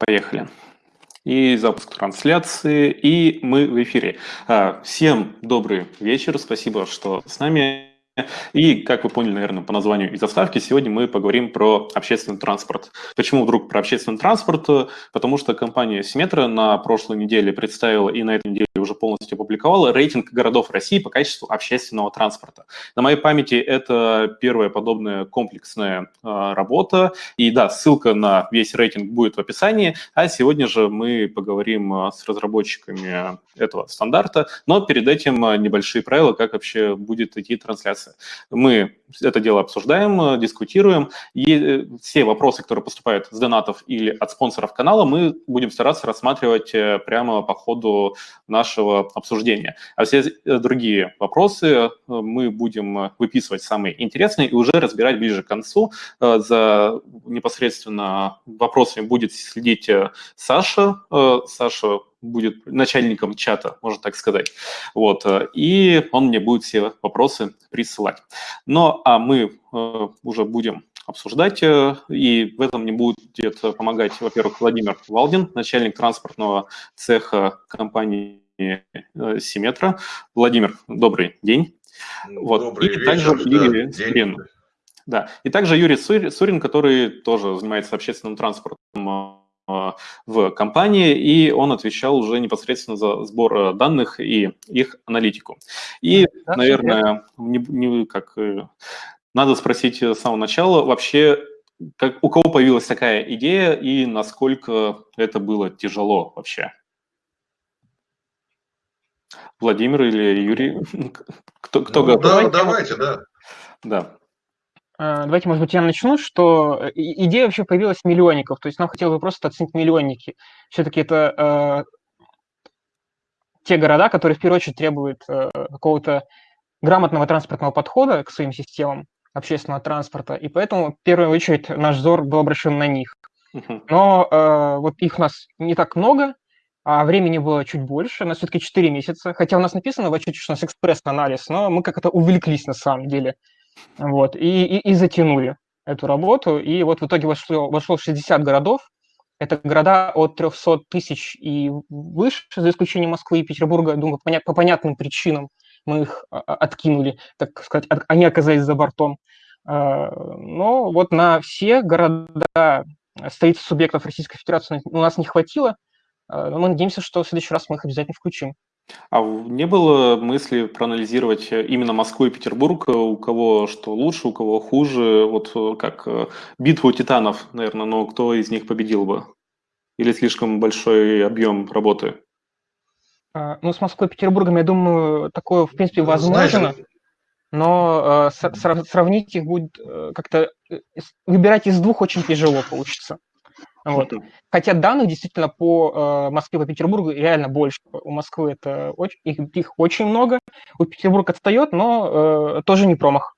Поехали. И запуск трансляции, и мы в эфире. А, всем добрый вечер, спасибо, что с нами. И, как вы поняли, наверное, по названию и заставке, сегодня мы поговорим про общественный транспорт. Почему вдруг про общественный транспорт? Потому что компания Симметра на прошлой неделе представила и на этой неделе уже полностью опубликовала рейтинг городов России по качеству общественного транспорта. На моей памяти это первая подобная комплексная э, работа. И да, ссылка на весь рейтинг будет в описании. А сегодня же мы поговорим а, с разработчиками этого стандарта. Но перед этим небольшие правила, как вообще будет идти трансляция. Мы это дело обсуждаем, дискутируем. И э, все вопросы, которые поступают с донатов или от спонсоров канала, мы будем стараться рассматривать э, прямо по ходу нашего обсуждения. А все э, другие вопросы э, мы будем выписывать самые интересные и уже разбирать ближе к концу. Э, за непосредственно вопросами будет следить Саша. Саша будет начальником чата, можно так сказать. Вот, и он мне будет все вопросы присылать. Ну, а мы уже будем обсуждать, и в этом мне будет помогать, во-первых, Владимир Валдин, начальник транспортного цеха компании Э, Симметра. Владимир, добрый день. Вот. Добрый и вечер, также да, Юрий Сурин. Да. И также Юрий Сурин, который тоже занимается общественным транспортом э, в компании, и он отвечал уже непосредственно за сбор э, данных и их аналитику. И, да, наверное, не, не, как, надо спросить с самого начала, вообще, как, у кого появилась такая идея и насколько это было тяжело вообще? Владимир или Юрий? Кто, кто ну, готов? Да, давайте, да. Да. А, давайте, может быть, я начну, что э, идея вообще появилась миллионников, то есть нам хотелось бы просто оценить миллионники. Все-таки это э, те города, которые в первую очередь требуют э, какого-то грамотного транспортного подхода к своим системам общественного транспорта, и поэтому в первую очередь наш взор был обращен на них. Но э, вот их у нас не так много, а времени было чуть больше, у нас все-таки 4 месяца, хотя у нас написано в отчете, что у нас экспресс-анализ, но мы как-то увлеклись на самом деле, вот, и, и, и затянули эту работу, и вот в итоге вошло, вошло 60 городов, это города от 300 тысяч и выше, за исключением Москвы и Петербурга, думаю, по, по понятным причинам мы их а, а, откинули, так сказать, от, они оказались за бортом. А, но вот на все города столиц субъектов Российской Федерации у нас не хватило, но мы надеемся, что в следующий раз мы их обязательно включим. А не было мысли проанализировать э, именно Москву и Петербург, э, у кого что лучше, у кого хуже, вот э, как битву титанов, наверное, но кто из них победил бы? Или слишком большой объем работы? А, ну, с Москвой и Петербургом, я думаю, такое, в принципе, возможно. Знаете, но э, сравнить их будет как-то... Выбирать из двух очень тяжело получится. Вот. Хотя данных действительно по э, Москве, по Петербургу реально больше. У Москвы это очень, их, их очень много, у Петербурга отстает, но э, тоже не промах.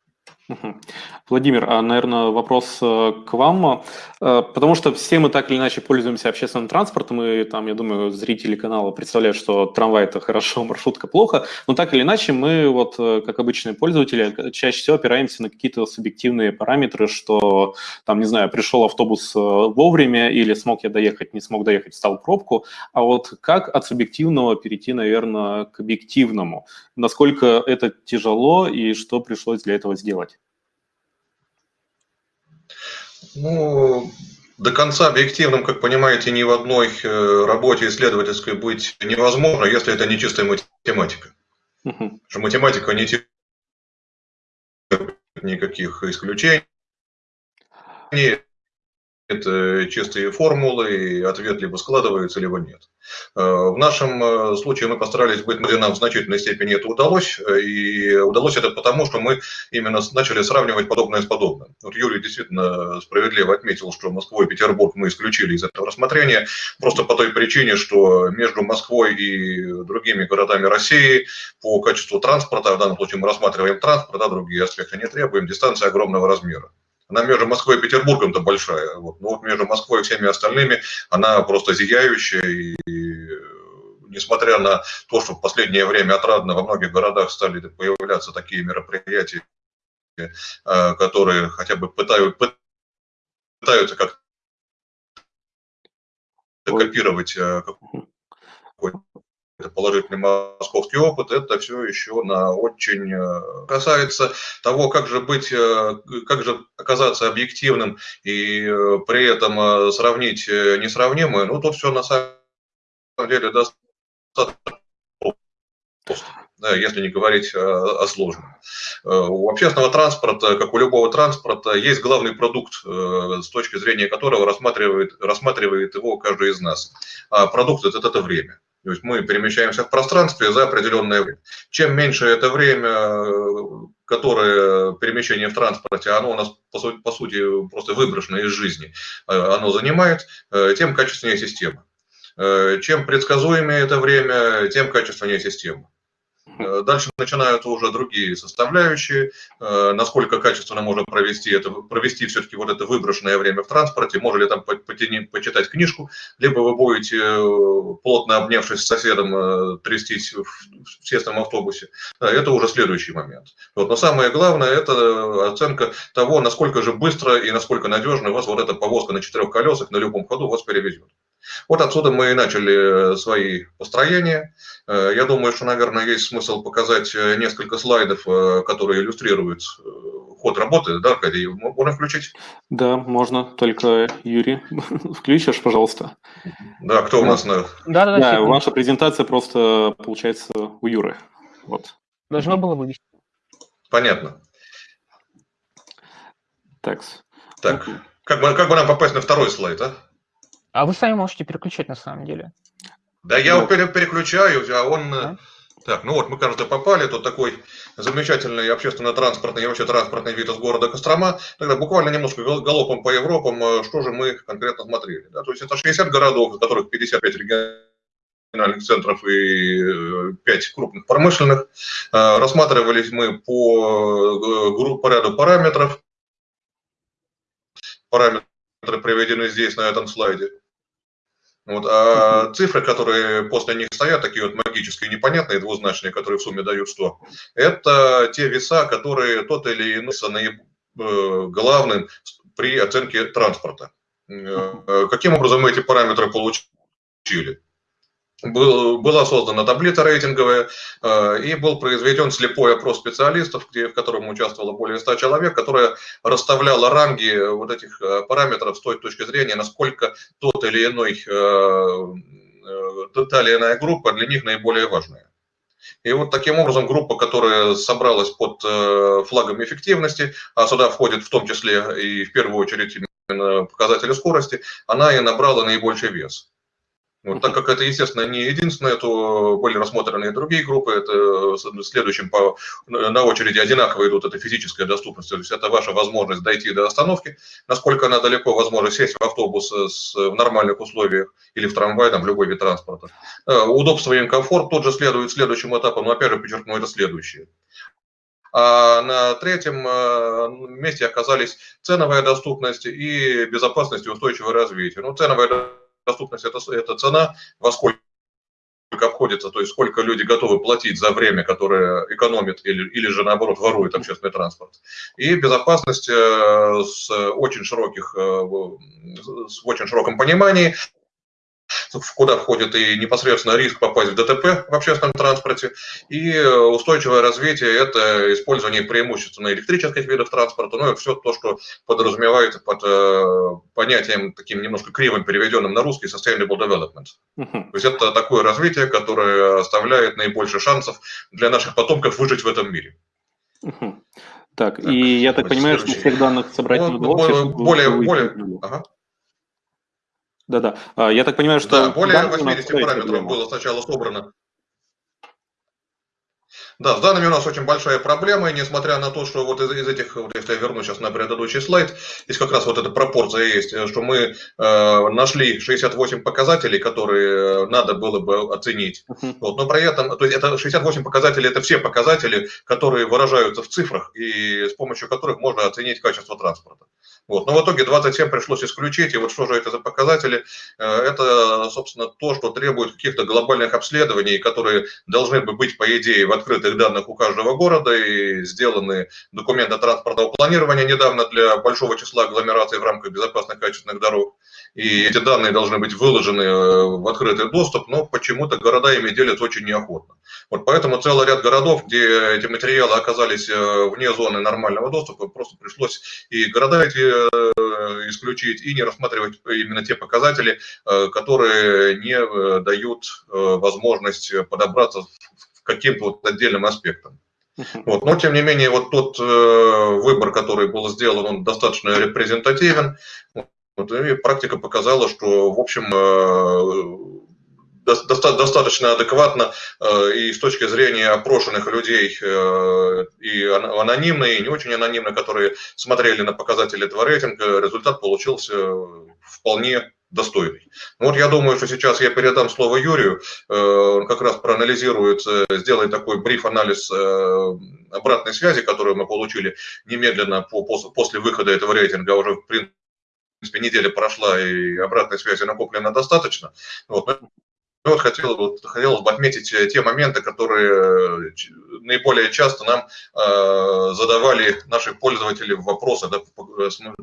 Владимир, а, наверное, вопрос э, к вам, э, потому что все мы так или иначе пользуемся общественным транспортом, и там, я думаю, зрители канала представляют, что трамвай – это хорошо, маршрутка – плохо, но так или иначе мы, вот, э, как обычные пользователи, чаще всего опираемся на какие-то субъективные параметры, что, там, не знаю, пришел автобус вовремя или смог я доехать, не смог доехать, стал пробку, а вот как от субъективного перейти, наверное, к объективному? Насколько это тяжело и что пришлось для этого сделать? Ну, до конца объективным, как понимаете, ни в одной э, работе исследовательской быть невозможно, если это не чистая математика. Угу. Что математика не терпит никаких исключений это чистые формулы, и ответ либо складывается, либо нет. Э, в нашем э, случае мы постарались быть, нам в значительной степени это удалось, э, и удалось это потому, что мы именно начали сравнивать подобное с подобным. Вот Юрий действительно справедливо отметил, что Москву и Петербург мы исключили из этого рассмотрения, просто по той причине, что между Москвой и другими городами России по качеству транспорта, в данном случае мы рассматриваем транспорт, а другие аспекты не требуем, дистанция огромного размера. Она между Москвой и Петербургом-то большая. Вот. Но вот между Москвой и всеми остальными она просто зияющая. И, несмотря на то, что в последнее время отрадно во многих городах стали появляться такие мероприятия, э, которые хотя бы пытают, пытаются как копировать какой-то положительный московский опыт, это все еще на очень касается того, как же быть, как же оказаться объективным и при этом сравнить несравнимое, ну, тут все на самом деле достаточно если не говорить о сложном. Э, у общественного транспорта, как у любого транспорта, есть главный продукт, э, с точки зрения которого рассматривает, рассматривает его каждый из нас. А продукт это, это время. То есть мы перемещаемся в пространстве за определенное время. Чем меньше это время, которое перемещение в транспорте, оно у нас по сути, по сути просто выброшено из жизни, э, оно занимает, тем качественнее система. Чем предсказуемее это время, тем качественнее система. Э, дальше начинают уже другие составляющие, э, насколько качественно можно провести это, провести все-таки вот это выброшенное время в транспорте, можно ли там почитать книжку, либо вы будете, э, плотно обнявшись с соседом, трястись в тесном автобусе. Это уже следующий момент. Вот, но самое главное, это оценка того, насколько же быстро и насколько надежно вас вот эта повозка на четырех колесах на любом ходу вас перевезет. Вот отсюда мы и начали свои построения. Э, я думаю, что, наверное, есть смысл показать э, несколько слайдов, э, которые иллюстрируют ход работы. Да, Аркадий, можно включить? Да, можно. Только, Юрий, включишь, пожалуйста. Да, кто у нас на... Да, да, да. Ваша презентация просто получается у Юры. Вот. Должно было вывести. Понятно. Так. Так, как бы, как бы нам попасть на второй слайд, а? А вы сами можете переключать на самом деле. Да я его переключаю, а он... А? Так, ну вот, мы, кажется, попали, тут такой замечательный общественно-транспортный и вообще транспортный вид из города Кострома. Тогда буквально немножко галопом по Европам, э, что же мы конкретно смотрели. Да? То есть это 60 городов, из которых 55 региональных центров и 5 э, крупных промышленных. Э, рассматривались мы по, по ряду параметров. Параметры приведены здесь, на этом слайде. Вот, а цифры, которые после них стоят, такие вот магические, непонятные, двузначные, которые в сумме дают 100, это те веса, которые тот или иной наиб... Э, главным при оценке транспорта. Э, каким образом мы эти параметры получили? Был, была создана таблица рейтинговая э, и был произведен слепой опрос специалистов, в котором участвовало более 100 человек, которая расставляла ранги вот этих э, параметров с той точки зрения, насколько тот или иной, э, та или иная группа для них наиболее важная. И вот таким образом группа, которая собралась под флагом эффективности, а сюда входит в том числе и в первую очередь показатели скорости, она и набрала наибольший вес. Вот, так как это, естественно, не единственное, то были рассмотрены и другие группы. Это следующим по, на очереди одинаково идут, это физическая доступность. То есть это ваша возможность дойти до остановки, насколько она далеко, возможно, сесть в автобус с, в нормальных условиях или в трамвай, там, в любой вид транспорта. Э, удобство и комфорт тут же следует следующим этапом, но опять же подчеркну, это следующее. А на третьем э, месте оказались ценовая доступность и безопасность и устойчивое развитие. Ну, ценовая доступность доступность это, это цена, во сколько обходится, то есть сколько люди готовы платить за время, которое экономит или, или же наоборот ворует общественный транспорт. И безопасность э, с очень широких, э, с очень широком понимании куда входит и непосредственно риск попасть в ДТП в общественном транспорте, и устойчивое развитие – это использование преимущественно электрических видов транспорта, ну и все то, что подразумевается под э, понятием таким немножко кривым переведенным на русский sustainable development. То есть это такое развитие, которое оставляет наибольше шансов для наших потомков выжить в этом мире. Так, так, и я так понимаю, что всех данных собрать ну, не удалось. Более, более, ага. Да-да. А, я так понимаю, что... Да, более 80 параметров было сначала собрано. Да, с данными у нас очень большая проблема, и несмотря на то, что вот из, из этих, вот если я вернусь сейчас на предыдущий слайд, здесь как раз вот эта пропорция есть, что мы э, нашли 68 показателей, которые надо было бы оценить. Вот, но при этом, то есть это 68 показателей, это все показатели, которые выражаются в цифрах, и с помощью которых можно оценить качество транспорта. Вот. Но в итоге 27 пришлось исключить, и вот что же это за показатели? Э, это, собственно, то, что требует каких-то глобальных обследований, которые должны бы быть, по идее, в открытых данных у каждого города, и сделаны документы транспортного планирования недавно для большого числа агломераций в рамках безопасных качественных дорог. И эти данные должны быть выложены э, в открытый доступ, но почему-то города ими делятся очень неохотно. Вот поэтому целый ряд городов, где эти материалы оказались э, вне зоны нормального доступа, просто пришлось и города эти Э, исключить и не рассматривать именно те показатели, э, которые не э, дают возможность подобраться к каким-то вот отдельным аспектам. Вот. Но, тем не менее, вот тот выбор, который был сделан, он достаточно репрезентативен. Вот, и практика показала, что, в общем, достаточно адекватно э, и с точки зрения опрошенных людей, э, и анонимные, и не очень анонимные, которые смотрели на показатели этого рейтинга, результат получился вполне достойный. Ну вот я думаю, что сейчас я передам слово Юрию, э, он как раз проанализирует, сделает такой бриф-анализ обратной связи, которую мы получили немедленно после выхода этого рейтинга, уже в принципе неделя прошла и обратной связи накоплено достаточно. Вот. Ну, вот хотел, вот, хотелось бы отметить э, те моменты, которые э, наиболее часто нам э, задавали наши пользователи вопросы, да,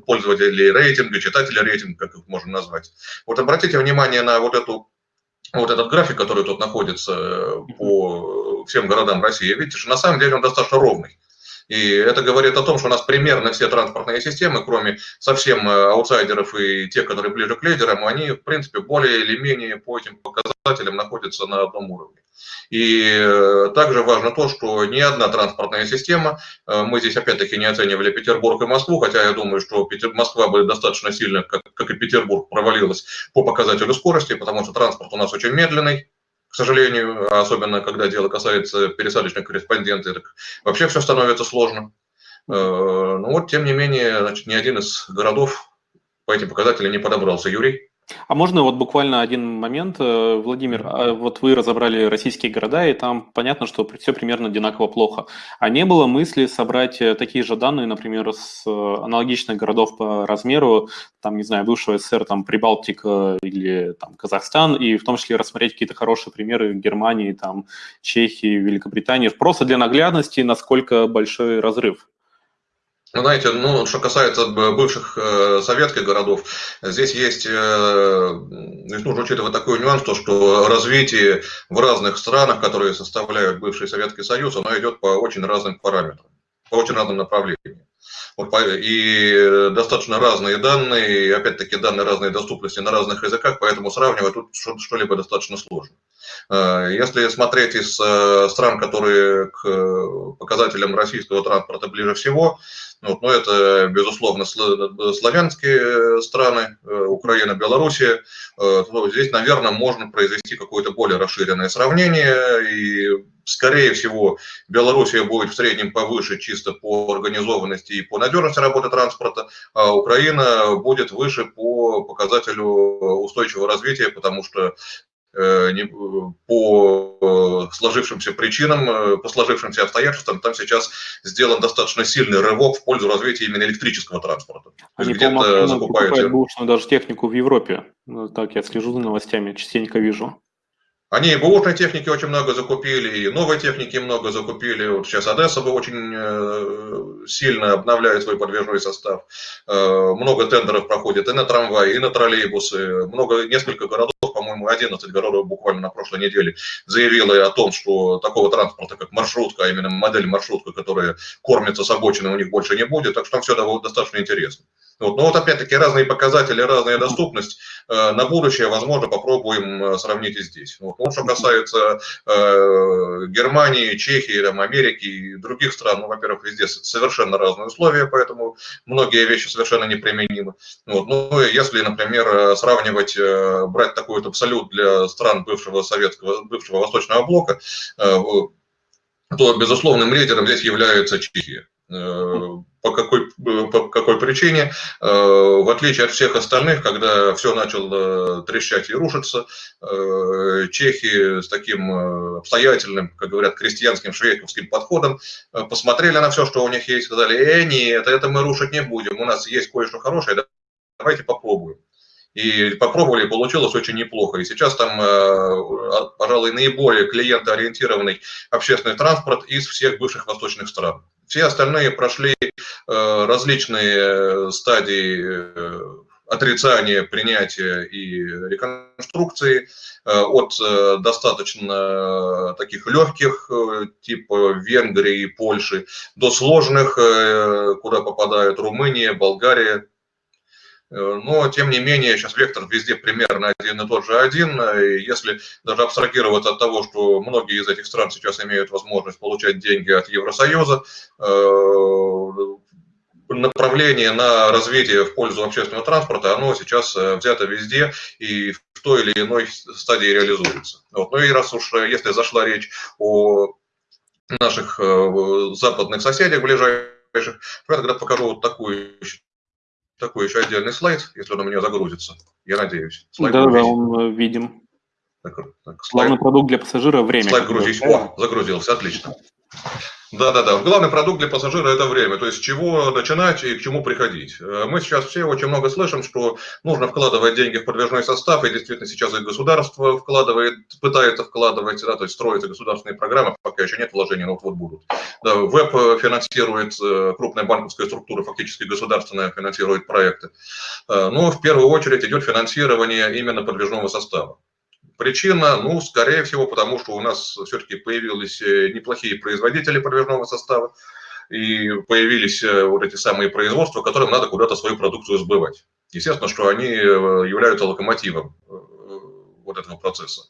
пользователи рейтинга, читатели рейтинга, как их можно назвать. Вот обратите внимание на вот эту вот этот график, который тут находится э, по всем городам России, видите, что на самом деле он достаточно ровный. И это говорит о том, что у нас примерно все транспортные системы, кроме совсем аутсайдеров и тех, которые ближе к лидерам, они, в принципе, более или менее по этим показателям показателям находятся на одном уровне. И э, также важно то, что ни одна транспортная система, э, мы здесь опять-таки не оценивали Петербург и Москву, хотя я думаю, что Москва бы достаточно сильно, как, как и Петербург, провалилась по показателю скорости, потому что транспорт у нас очень медленный, к сожалению, особенно когда дело касается пересадочных корреспондентов, вообще все становится сложно. Э, Но ну вот, тем не менее, значит, ни один из городов по этим показателям не подобрался. Юрий? А можно вот буквально один момент, э, Владимир, а вот вы разобрали российские города, и там понятно, что все примерно одинаково плохо. А не было мысли собрать э, такие же данные, например, с э, аналогичных городов по размеру, там, не знаю, бывшего СССР, там, Прибалтика или там Казахстан, и в том числе рассмотреть какие-то хорошие примеры Германии, там, Чехии, Великобритании, просто для наглядности, насколько большой разрыв? Ну, знаете, ну, что касается бывших э, советских городов, здесь есть, э, здесь нужно учитывать такой нюанс, то, что развитие в разных странах, которые составляют бывший Советский Союз, оно идет по очень разным параметрам, по очень разным направлениям. И достаточно разные данные, опять-таки данные разной доступности на разных языках, поэтому сравнивать тут что-либо достаточно сложно. Э, если смотреть из э, стран, которые к показателям российского транспорта ближе всего, вот, но это, безусловно, славянские страны, э, Украина, Белоруссия. Э, здесь, наверное, можно произвести какое-то более расширенное сравнение. И, скорее всего, Белоруссия будет в среднем повыше чисто по организованности и по надежности работы транспорта, а Украина будет выше по показателю устойчивого развития, потому что Э, по э, сложившимся причинам, э, по сложившимся обстоятельствам, там сейчас сделан достаточно сильный рывок в пользу развития именно электрического транспорта. Они, по-моему, закупают бушную даже технику в Европе. Ну, так я слежу за новостями, частенько вижу. Они и бэушной техники очень много закупили, и новой техники много закупили. Вот сейчас Одесса бы очень э, сильно обновляет свой подвижной состав. Э, много тендеров проходит и на трамваи, и на троллейбусы. Много, несколько городов, по-моему, 11 городов буквально на прошлой неделе заявило о том, что такого транспорта, как маршрутка, а именно модель маршрутка, которая кормится с обочины, у них больше не будет. Так что там все достаточно интересно. Вот. Но вот опять-таки разные показатели, разная доступность. Э, на будущее, возможно, попробуем э, сравнить и здесь. Вот. Ну, что касается э, Германии, Чехии, там, Америки и других стран, ну, во-первых, везде совершенно разные условия, поэтому многие вещи совершенно неприменимы. Вот. Ну, если, например, э, сравнивать, брать такой вот абсолют для стран бывшего советского, бывшего восточного блока, то безусловным лидером здесь является Чехия. По какой, по какой причине? В отличие от всех остальных, когда все начало трещать и рушиться, чехи с таким обстоятельным, как говорят, крестьянским швейковским подходом посмотрели на все, что у них есть, сказали, э, нет, это мы рушить не будем, у нас есть кое-что хорошее, давайте попробуем. И попробовали, получилось очень неплохо. И сейчас там, э, пожалуй, наиболее клиентоориентированный общественный транспорт из всех бывших восточных стран. Все остальные прошли э, различные стадии э, отрицания, принятия и реконструкции от достаточно таких легких, типа Венгрии, Польши, до сложных, куда попадают Румыния, Болгария, Э, но, тем не менее, сейчас вектор везде примерно один и тот же один. И если даже абстрагироваться от того, что многие из этих стран сейчас имеют возможность получать деньги от Евросоюза, э, направление на развитие в пользу общественного транспорта, оно сейчас э, взято везде и в той или иной стадии реализуется. Вот. Ну и раз уж, если зашла речь о наших западных соседях ближайших, я тогда покажу вот такую такой еще отдельный слайд, если он у меня загрузится. Я надеюсь. Слайд да, да, он э, видим. Так, так, слайд. Главный продукт для пассажира – время. Слайд грузить. О, загрузился, отлично. Да-да-да, главный продукт для пассажира – это время, то есть с чего начинать и к чему приходить. Э, мы сейчас все очень много слышим, что нужно вкладывать деньги в подвижной состав, и действительно сейчас и государство вкладывает, пытается вкладывать, да, то есть строятся государственные программы, пока еще нет вложений, но вот-вот будут. Да, ВЭП финансирует, э, крупная банковская структура фактически государственная финансирует проекты. Э, но в первую очередь идет финансирование именно подвижного состава. Причина, ну, скорее всего, потому что у нас все-таки появились э, неплохие производители подвижного состава, и появились э, вот эти самые производства, которым надо куда-то свою продукцию сбывать. Естественно, что они э, являются локомотивом вот этого процесса.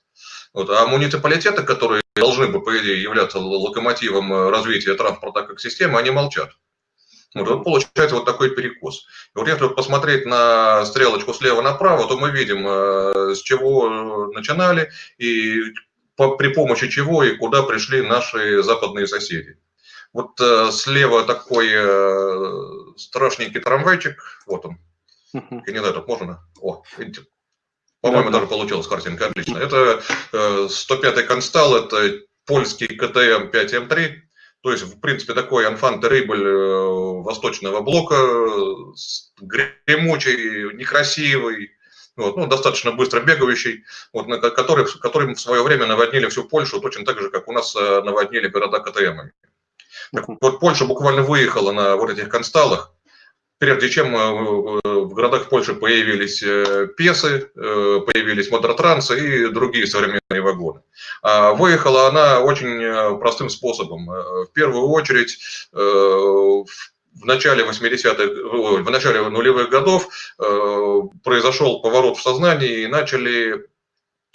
Вот. А муниципалитеты, которые должны бы, по идее, являться локомотивом развития транспорта как системы, они молчат. Вот, вот получается вот такой перекос. И вот если посмотреть на стрелочку слева направо, то мы видим, э, с чего начинали и при помощи чего и куда пришли наши западные соседи. Вот э, слева такой э, страшненький трамвайчик, вот он. Тут можно? О? По-моему, да, даже получилась картинка, отлично. Это 105-й констал, это польский КТМ 5М3. То есть, в принципе, такой анфан терибль э, восточного блока, гремучий, некрасивый, вот, ну, достаточно быстро бегающий, вот, на, который, которым в свое время наводнили всю Польшу, точно так же, как у нас э, наводнили города КТМами. Так вот, Польша буквально выехала на вот этих консталах, прежде чем э, в городах Польши появились э, песы, э, появились мототрансы и другие современные вагоны. А выехала она очень простым способом. В первую очередь, в начале 80-х, в начале нулевых годов произошел поворот в сознании и начали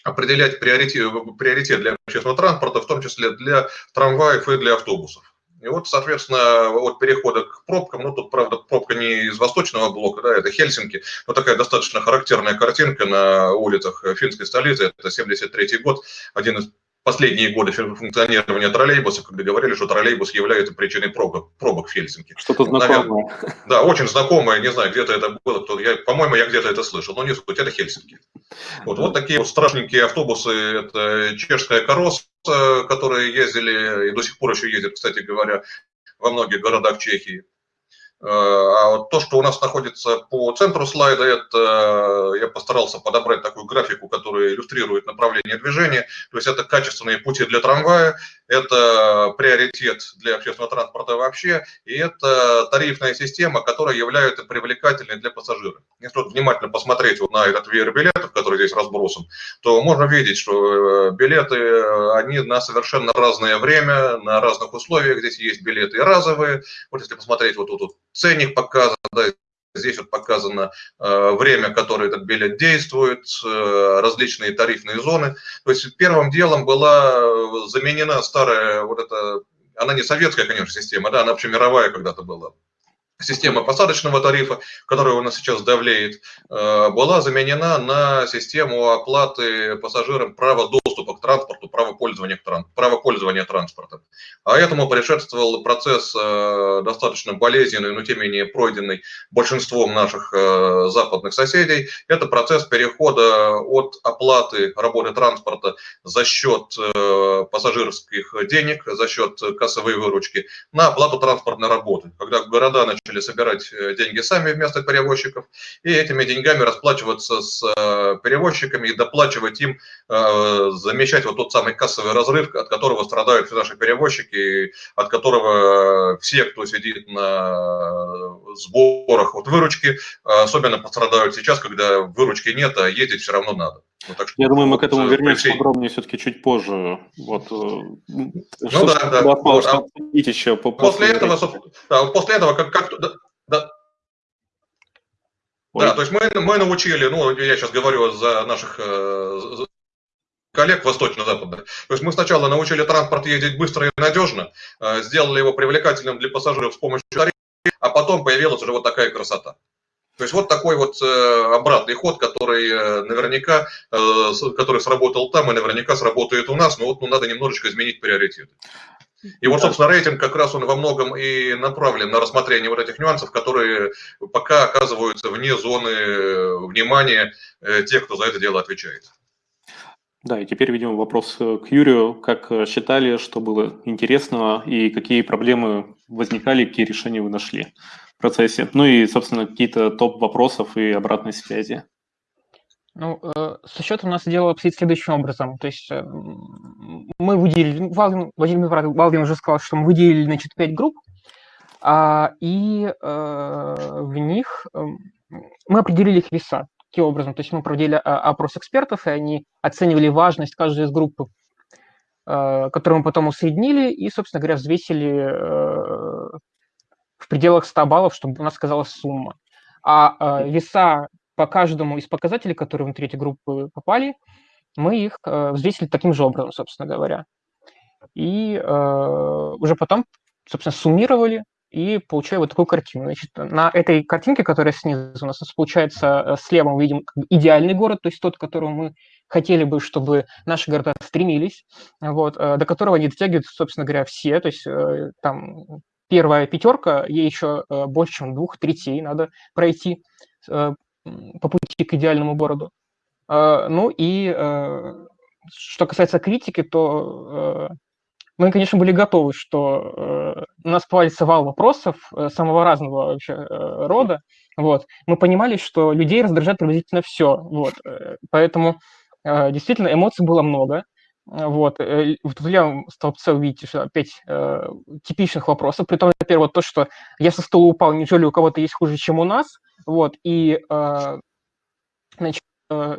определять приоритет, приоритет для общественного транспорта, в том числе для трамваев и для автобусов. И вот, соответственно, от перехода к пробкам, ну тут, правда, пробка не из восточного блока, да, это Хельсинки, но такая достаточно характерная картинка на улицах финской столицы, это 73 год, один из последние годы функционирования троллейбуса, когда говорили, что троллейбус является причиной пробок, пробок в Хельсинки. Что-то знакомое. да, очень знакомое, не знаю, где-то это было, кто, я, по-моему, я где-то это слышал, но не суть, это Хельсинки. Вот, вот такие вот страшненькие автобусы, это чешская корос, которые ездили и до сих пор еще ездят, кстати говоря, во многих городах Чехии. Э, а вот то, что у нас находится по центру слайда, это э, я постарался подобрать такую графику, которая иллюстрирует направление движения. То есть это качественные пути для трамвая, это приоритет для общественного транспорта вообще, и это тарифная система, которая является привлекательной для пассажиров. Если вот внимательно посмотреть вот на этот веер билетов, который здесь разбросан, то можно видеть, что э, билеты, они на совершенно разное время, на разных условиях. Здесь есть билеты разовые. Вот если посмотреть вот тут ценник показан, да, здесь вот показано э, время, которое этот билет действует, э, различные тарифные зоны. То есть первым делом была заменена старая вот эта, она не советская, конечно, система, да, она вообще мировая когда-то была. Система посадочного тарифа, которая у нас сейчас давлеет, э, была заменена на систему оплаты пассажирам права доступа к транспорту, права пользования, права пользования транспортом. А этому предшествовал процесс э, достаточно болезненный, но тем не менее пройденный большинством наших э, западных соседей. Это процесс перехода от оплаты работы транспорта за счет пассажирских денег, за счет кассовой выручки на оплату транспортной работы. Когда города начали начали собирать э, деньги сами вместо перевозчиков, и этими деньгами расплачиваться с э, перевозчиками и доплачивать им, э, замещать вот тот самый кассовый разрыв, от которого страдают все наши перевозчики, от которого все, кто сидит на сборах от выручки, особенно пострадают сейчас, когда выручки нет, а ездить все равно надо. Ну, так что, Я думаю, мы к этому вернемся всей... подробнее все-таки чуть позже. Вот, ну что, да, да. Вот, а еще по, после, после этого, да, после этого как, как да, да. Да, то есть мы, мы научили, ну, я сейчас говорю за наших э, коллег восточно-западных. То есть мы сначала научили транспорт ездить быстро и надежно, э, сделали его привлекательным для пассажиров с помощью тарифа, а потом появилась уже вот такая красота. То есть вот такой вот э, обратный ход, который э, наверняка, э, который сработал там и наверняка сработает у нас, но вот ну, надо немножечко изменить приоритеты. И вот, собственно, рейтинг как раз он во многом и направлен на рассмотрение вот этих нюансов, которые пока оказываются вне зоны внимания тех, кто за это дело отвечает. Да, и теперь, видимо, вопрос к Юрию. Как считали, что было интересного и какие проблемы возникали, какие решения вы нашли? Процессе. Ну и, собственно, какие-то топ вопросов и обратной связи. Ну, э, со счета у нас дело обстоит следующим образом. То есть э, мы выделили, ну, Валдин, Владимир Валдин уже сказал, что мы выделили, значит, пять групп, а, и э, в них э, мы определили их веса. Таким образом, то есть мы проводили а, опрос экспертов, и они оценивали важность каждой из групп, э, которую мы потом усреднили, и, собственно говоря, взвесили э, в пределах 100 баллов, чтобы у нас сказалась сумма. А э, веса по каждому из показателей, которые внутри этой группы попали, мы их э, взвесили таким же образом, собственно говоря. И э, уже потом, собственно, суммировали и получили вот такую картину. Значит, на этой картинке, которая снизу у нас получается, э, слева мы видим идеальный город, то есть тот, к которому мы хотели бы, чтобы наши города стремились, вот, э, до которого не дотягивают, собственно говоря, все, то есть э, там первая пятерка, ей еще э, больше, чем двух третей надо пройти э, по пути к идеальному городу. Э, ну и что касается критики, то мы, конечно, были готовы, что у нас повалится вал вопросов самого разного вообще рода. Вот. Мы понимали, что людей раздражает приблизительно все. Вот. Поэтому действительно эмоций было много. Вот, э, в левом столбце увидите опять э, типичных вопросов, при том, например, вот то, что я со стола упал, неужели у кого-то есть хуже, чем у нас, вот, и, э, значит, э,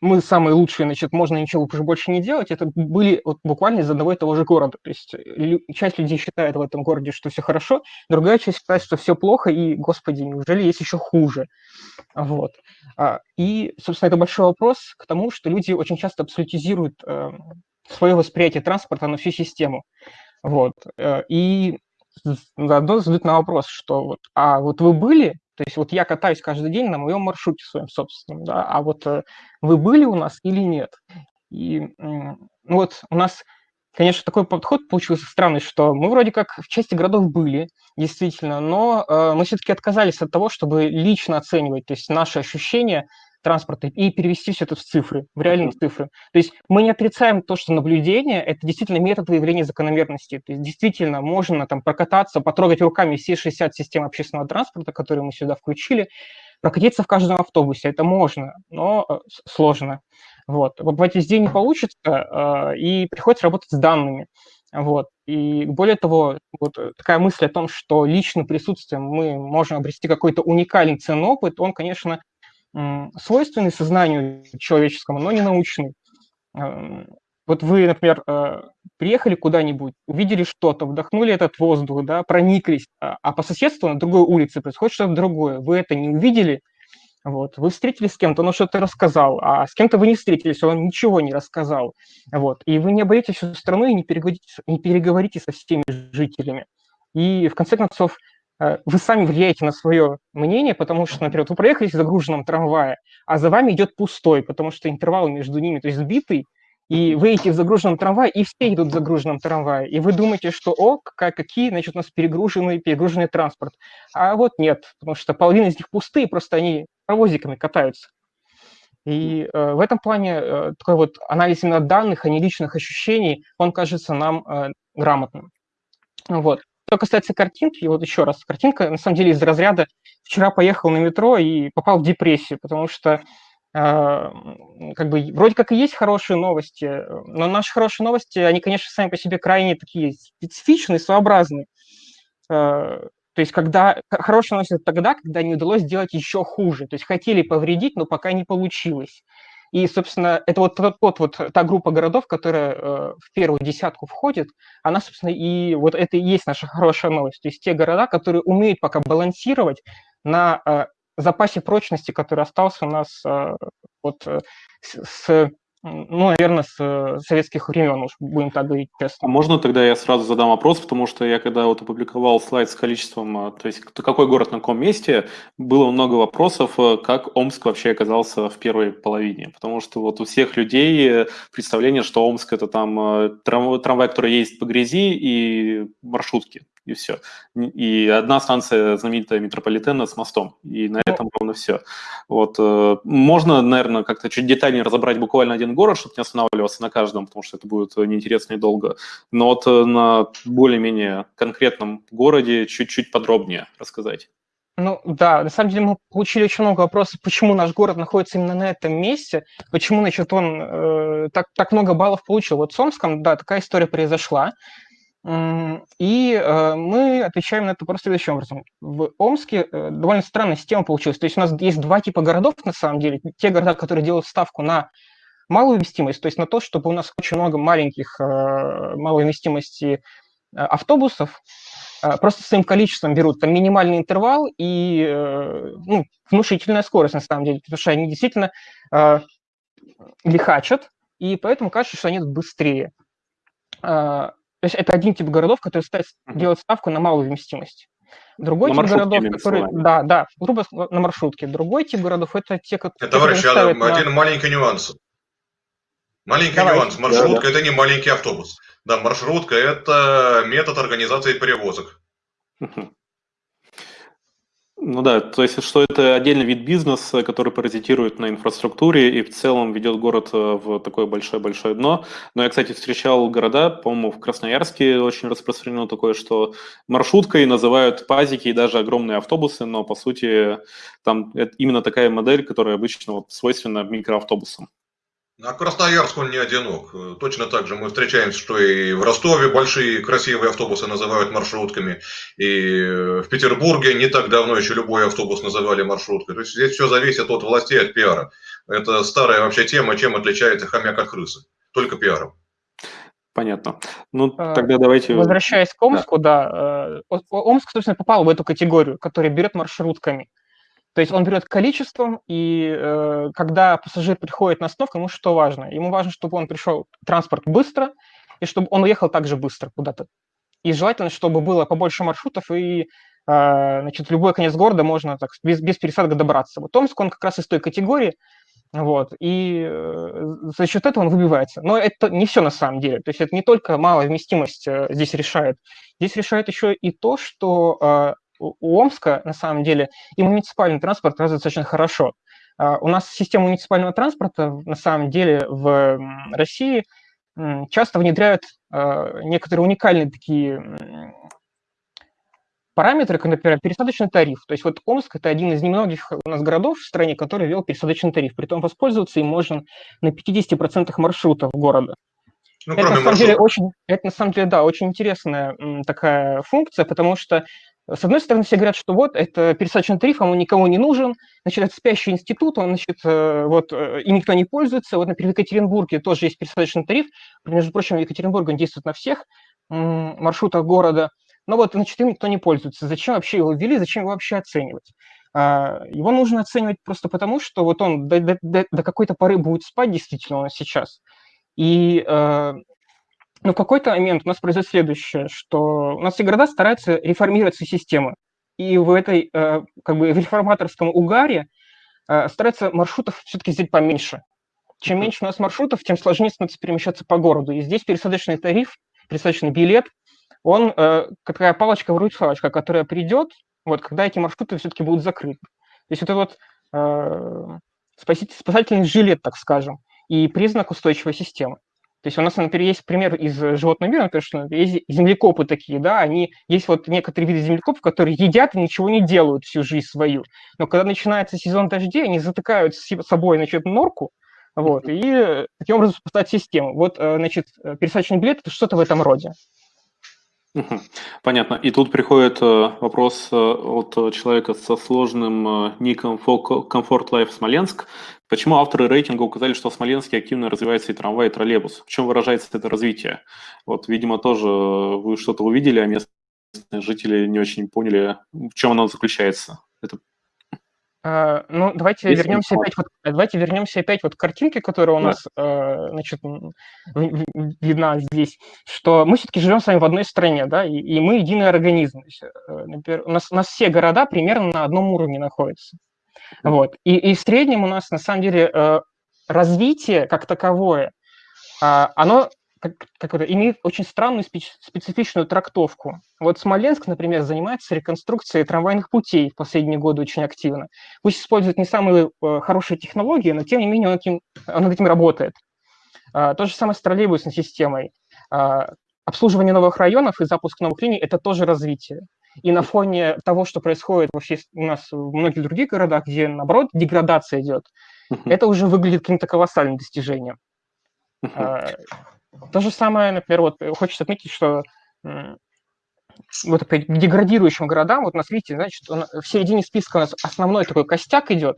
мы самые лучшие, значит, можно ничего уже больше не делать, это были вот буквально из одного и того же города. То есть часть людей считает в этом городе, что все хорошо, другая часть считает, что все плохо, и, господи, неужели есть еще хуже? Вот. А, и, собственно, это большой вопрос к тому, что люди очень часто абсолютизируют э, свое восприятие транспорта на всю систему. Вот. Э, и заодно задают на вопрос, что вот, а вот вы были то есть вот я катаюсь каждый день на моем маршруте своем собственном, да, а вот э, вы были у нас или нет? И ну вот у нас, конечно, такой подход получился странный, что мы вроде как в части городов были, действительно, но э, мы все-таки отказались от того, чтобы лично оценивать, то есть наши ощущения транспорта и перевести все это в цифры, в реальные цифры. То есть мы не отрицаем то, что наблюдение – это действительно метод выявления закономерности. То есть действительно можно там прокататься, потрогать руками все 60 систем общественного транспорта, которые мы сюда включили, прокатиться в каждом автобусе. Это можно, но э, сложно. Вот. Побывать везде не получится, э, и приходится работать с данными. Вот. И более того, вот такая мысль о том, что личным присутствием мы можем обрести какой-то уникальный ценный опыт, он, конечно, свойственный сознанию человеческому, но не научный. Эм, вот вы, например, э, приехали куда-нибудь, увидели что-то, вдохнули этот воздух, да, прониклись, а, а по соседству на другой улице происходит что-то другое. Вы это не увидели, вот, вы встретились с кем-то, он что-то рассказал, а с кем-то вы не встретились, он ничего не рассказал. Вот, и вы не обойдете всю страну и не переговорите, не переговорите со всеми жителями. И в конце концов, вы сами влияете на свое мнение, потому что, например, вы проехали в загруженном трамвае, а за вами идет пустой, потому что интервал между ними, то есть сбитый, и вы идете в загруженном трамвае, и все идут в загруженном трамвае, и вы думаете, что, о, какая, какие, значит, у нас перегруженный, перегруженный транспорт. А вот нет, потому что половина из них пустые, просто они паровозиками катаются. И э, в этом плане э, такой вот анализ именно данных, а не личных ощущений, он кажется нам э, грамотным. Вот. Что касается картинки, вот еще раз, картинка на самом деле из разряда «вчера поехал на метро и попал в депрессию», потому что э, как бы вроде как и есть хорошие новости, но наши хорошие новости, они, конечно, сами по себе крайне такие специфичные, своеобразные. Э, то есть когда хорошая новость это тогда, когда не удалось сделать еще хуже. То есть хотели повредить, но пока не получилось. И, собственно, это вот тот, тот вот та группа городов, которая э, в первую десятку входит, она, собственно, и вот это и есть наша хорошая новость. То есть те города, которые умеют пока балансировать на э, запасе прочности, который остался у нас э, вот э, с, с ну, наверное, с э, советских времен, уж будем так говорить честно. А можно тогда я сразу задам вопрос, потому что я когда вот опубликовал слайд с количеством, а, то есть какой город на каком месте, было много вопросов, э, как Омск вообще оказался в первой половине, потому что вот у всех людей э, представление, что Омск это там трамвай, который ездит по грязи и маршрутки и все. И одна станция знаменитая метрополитена с мостом, и на этом ровно все. Вот. Э, можно, наверное, как-то чуть детальнее разобрать буквально один город, чтобы не останавливаться на каждом, потому что это будет неинтересно и долго. Но вот э, на более-менее конкретном городе чуть-чуть подробнее рассказать. Ну да, на самом деле мы получили очень много вопросов, почему наш город находится именно на этом месте, почему, значит, он э, так, так много баллов получил. Вот с Омском, да, такая история произошла. И э, мы отвечаем на это просто следующим образом. В Омске э, довольно странная система получилась. То есть у нас есть два типа городов, на самом деле. Те города, которые делают ставку на малую вместимость, то есть на то, чтобы у нас очень много маленьких э, малой вместимости автобусов, просто своим количеством берут там минимальный интервал и ну, внушительная скорость, на самом деле, потому что они действительно лихачат, и поэтому кажется, что они быстрее. То есть это один тип городов, который ставит, делает ставку на малую вместимость. Другой на тип городов, который, да, да, грубо на маршрутке. Другой тип городов это те, которые Товарищ, ставят на... один маленький нюанс. Маленький Давай. нюанс. Маршрутка да, да. это не маленький автобус. Да, маршрутка это метод организации перевозок. Ну да, то есть что это отдельный вид бизнеса, который паразитирует на инфраструктуре и в целом ведет город э, в такое большое-большое дно. Но я, кстати, встречал города, по-моему, в Красноярске очень распространено такое, что маршруткой называют пазики и даже огромные автобусы, но по сути там именно такая модель, которая обычно вот свойственна микроавтобусам. А Красноярск он не одинок. Точно так же мы встречаемся, что и в Ростове большие красивые автобусы называют маршрутками, и в Петербурге не так давно еще любой автобус называли маршруткой. То есть здесь все зависит от властей, от пиара. Это старая вообще тема, чем отличается хомяк от крысы. Только пиаром. Понятно. Ну, а, тогда давайте... Возвращаясь к Омску, да. да. Э, Омск, собственно, попал в эту категорию, которая берет маршрутками. То есть он берет количеством, и э, когда пассажир приходит на остановку, ему что важно? Ему важно, чтобы он пришел транспорт быстро, и чтобы он уехал также быстро куда-то. И желательно, чтобы было побольше маршрутов, и э, значит, любой конец города можно так, без, без пересадок добраться. Вот Томск, он как раз из той категории, вот, и э, за счет этого он выбивается. Но это не все на самом деле. То есть это не только малая вместимость э, здесь решает. Здесь решает еще и то, что э, у Омска, на самом деле, и муниципальный транспорт развит очень хорошо. А, у нас система муниципального транспорта, на самом деле, в России часто внедряют а, некоторые уникальные такие параметры, как, например, пересадочный тариф. То есть вот Омск – это один из немногих у нас городов в стране, который ввел пересадочный тариф. Притом воспользоваться им можно на 50% маршрутов города. Ну, это, на самом деле, очень, это на самом деле, да, очень интересная такая функция, потому что с одной стороны, все говорят, что вот, это пересадочный тариф, он никому не нужен, значит, это спящий институт, он, значит, э, вот, э, и никто не пользуется. Вот, например, в Екатеринбурге тоже есть пересадочный тариф, между прочим, в Екатеринбурге он действует на всех маршрутах города, но вот, значит, им никто не пользуется. Зачем вообще его ввели, зачем его вообще оценивать? А, его нужно оценивать просто потому, что вот он до, до, до какой-то поры будет спать, действительно, он сейчас. И э, но в какой-то момент у нас произойдет следующее, что у нас все города стараются реформировать свои системы. и в этой, как бы, в реформаторском угаре стараются маршрутов все-таки сделать поменьше. Чем меньше у нас маршрутов, тем сложнее становится перемещаться по городу. И здесь пересадочный тариф, пересадочный билет, он э, такая палочка-выручалочка, которая придет, вот, когда эти маршруты все-таки будут закрыты. То есть это вот э, спасательный жилет, так скажем, и признак устойчивой системы. То есть у нас, например, есть пример из животного мира, например, что есть землекопы такие, да, они, есть вот некоторые виды землекопов, которые едят и ничего не делают всю жизнь свою. Но когда начинается сезон дождей, они затыкают с собой, значит, норку, вот, и таким образом спасать систему. Вот, э, значит, пересадочный билет – это что-то в этом роде. Понятно. И тут приходит э, вопрос э, от человека со сложным э, ником Comfort Life Смоленск. Почему авторы рейтинга указали, что в Смоленске активно развивается и трамвай, и троллейбус? В чем выражается это развитие? Вот, видимо, тоже вы что-то увидели, а местные жители не очень поняли, в чем оно заключается. Это а, ну, давайте Если вернемся опять вот, давайте вернемся опять вот к картинке, которая у да. нас, э, значит, видна здесь, что мы все-таки живем с вами в одной стране, да, и, и мы единый организм. Есть, э, например, у нас, у нас все города примерно на одном уровне находятся. Вот. И, и в среднем у нас, на самом деле, э, развитие как таковое, а, оно как, как это, имеет очень странную специфичную трактовку. Вот Смоленск, например, занимается реконструкцией трамвайных путей в последние годы очень активно. Пусть использует не самые э, хорошие технологии, но тем не менее он, этим, он над этим работает. А, то же самое с троллейбусной системой. А, обслуживание новых районов и запуск новых линий – это тоже развитие. И на фоне того, что происходит вообще у нас в многих других городах, где, наоборот, деградация идет, это уже выглядит каким-то колоссальным достижением. То же самое, например, вот хочется отметить, что вот к деградирующим городам, вот у нас, видите, значит, в середине списка у нас основной такой костяк идет.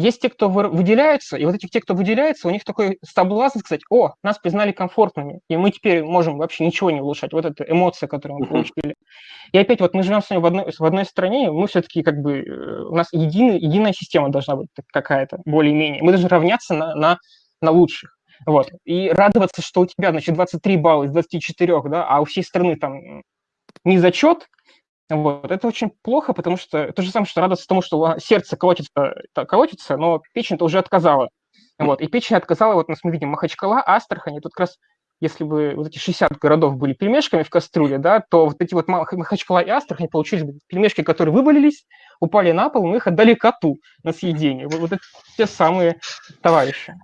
Есть те, кто выделяется, и вот этих те, кто выделяется, у них такой соблазн сказать, о, нас признали комфортными, и мы теперь можем вообще ничего не улучшать. Вот эта эмоция, которую мы получили. И опять вот мы живем с вами в одной, в одной стране, мы все-таки как бы, э, у нас единый, единая система должна быть какая-то, более-менее. Мы должны равняться на, на, на лучших. Вот. И радоваться, что у тебя, значит, 23 балла из 24, да, а у всей страны там не зачет, вот. Это очень плохо, потому что то же самое, что радоваться тому, что сердце колотится, колотится, но печень-то уже отказала. Вот. И печень отказала, вот мы видим Махачкала, Астрахань, и тут как раз если бы вот эти 60 городов были пельмешками в кастрюле, да, то вот эти вот Махачкала и Астрахань получились бы пельмешки, которые вывалились, упали на пол, мы их отдали коту на съедение. Вот, вот это те самые товарищи.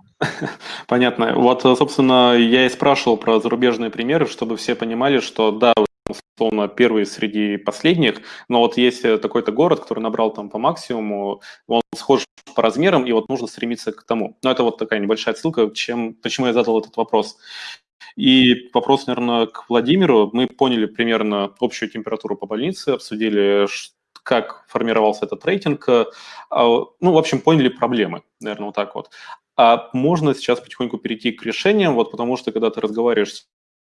Понятно. Вот, собственно, я и спрашивал про зарубежные примеры, чтобы все понимали, что да, условно, первый среди последних, но вот есть такой-то город, который набрал там по максимуму, он схож по размерам, и вот нужно стремиться к тому. Но это вот такая небольшая отсылка, чем, почему я задал этот вопрос. И вопрос, наверное, к Владимиру. Мы поняли примерно общую температуру по больнице, обсудили, как формировался этот рейтинг. А, ну, в общем, поняли проблемы, наверное, вот так вот. А можно сейчас потихоньку перейти к решениям, вот потому что когда ты разговариваешь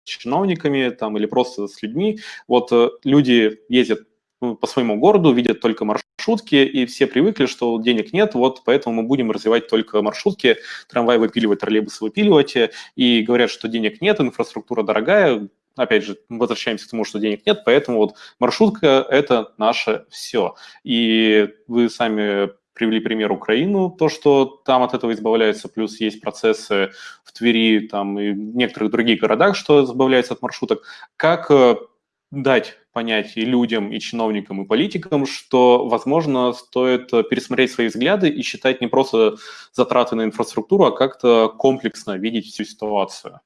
чиновниками там, или просто с людьми, вот э, люди ездят ну, по своему городу, видят только маршрутки, и все привыкли, что денег нет, вот поэтому мы будем развивать только маршрутки, трамвай выпиливать, троллейбусы выпиливать, и говорят, что денег нет, инфраструктура дорогая, опять же, возвращаемся к тому, что денег нет, поэтому вот маршрутка – это наше все. И вы сами привели пример Украину, то, что там от этого избавляются, плюс есть процессы в Твери там, и в некоторых других городах, что избавляется от маршруток. Как э, дать понять и людям, и чиновникам, и политикам, что, возможно, стоит пересмотреть свои взгляды и считать не просто затраты на инфраструктуру, а как-то комплексно видеть всю ситуацию?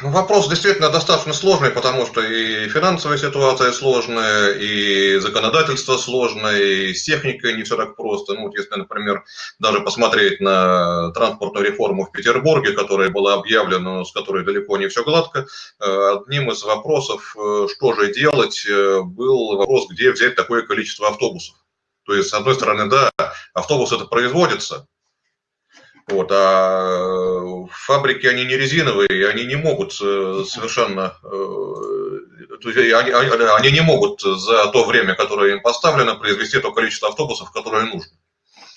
Ну, вопрос действительно достаточно сложный, потому что и финансовая ситуация сложная, и законодательство сложное, и с техникой не все так просто. Ну, вот если, например, даже посмотреть на транспортную реформу в Петербурге, которая была объявлена, но с которой далеко не все гладко, э, одним из вопросов, э, что же делать, э, был вопрос, где взять такое количество автобусов. То есть, с одной стороны, да, автобус это производится, вот, а фабрики, они не резиновые, они не могут э, совершенно, э, они, они не могут за то время, которое им поставлено, произвести то количество автобусов, которое нужно.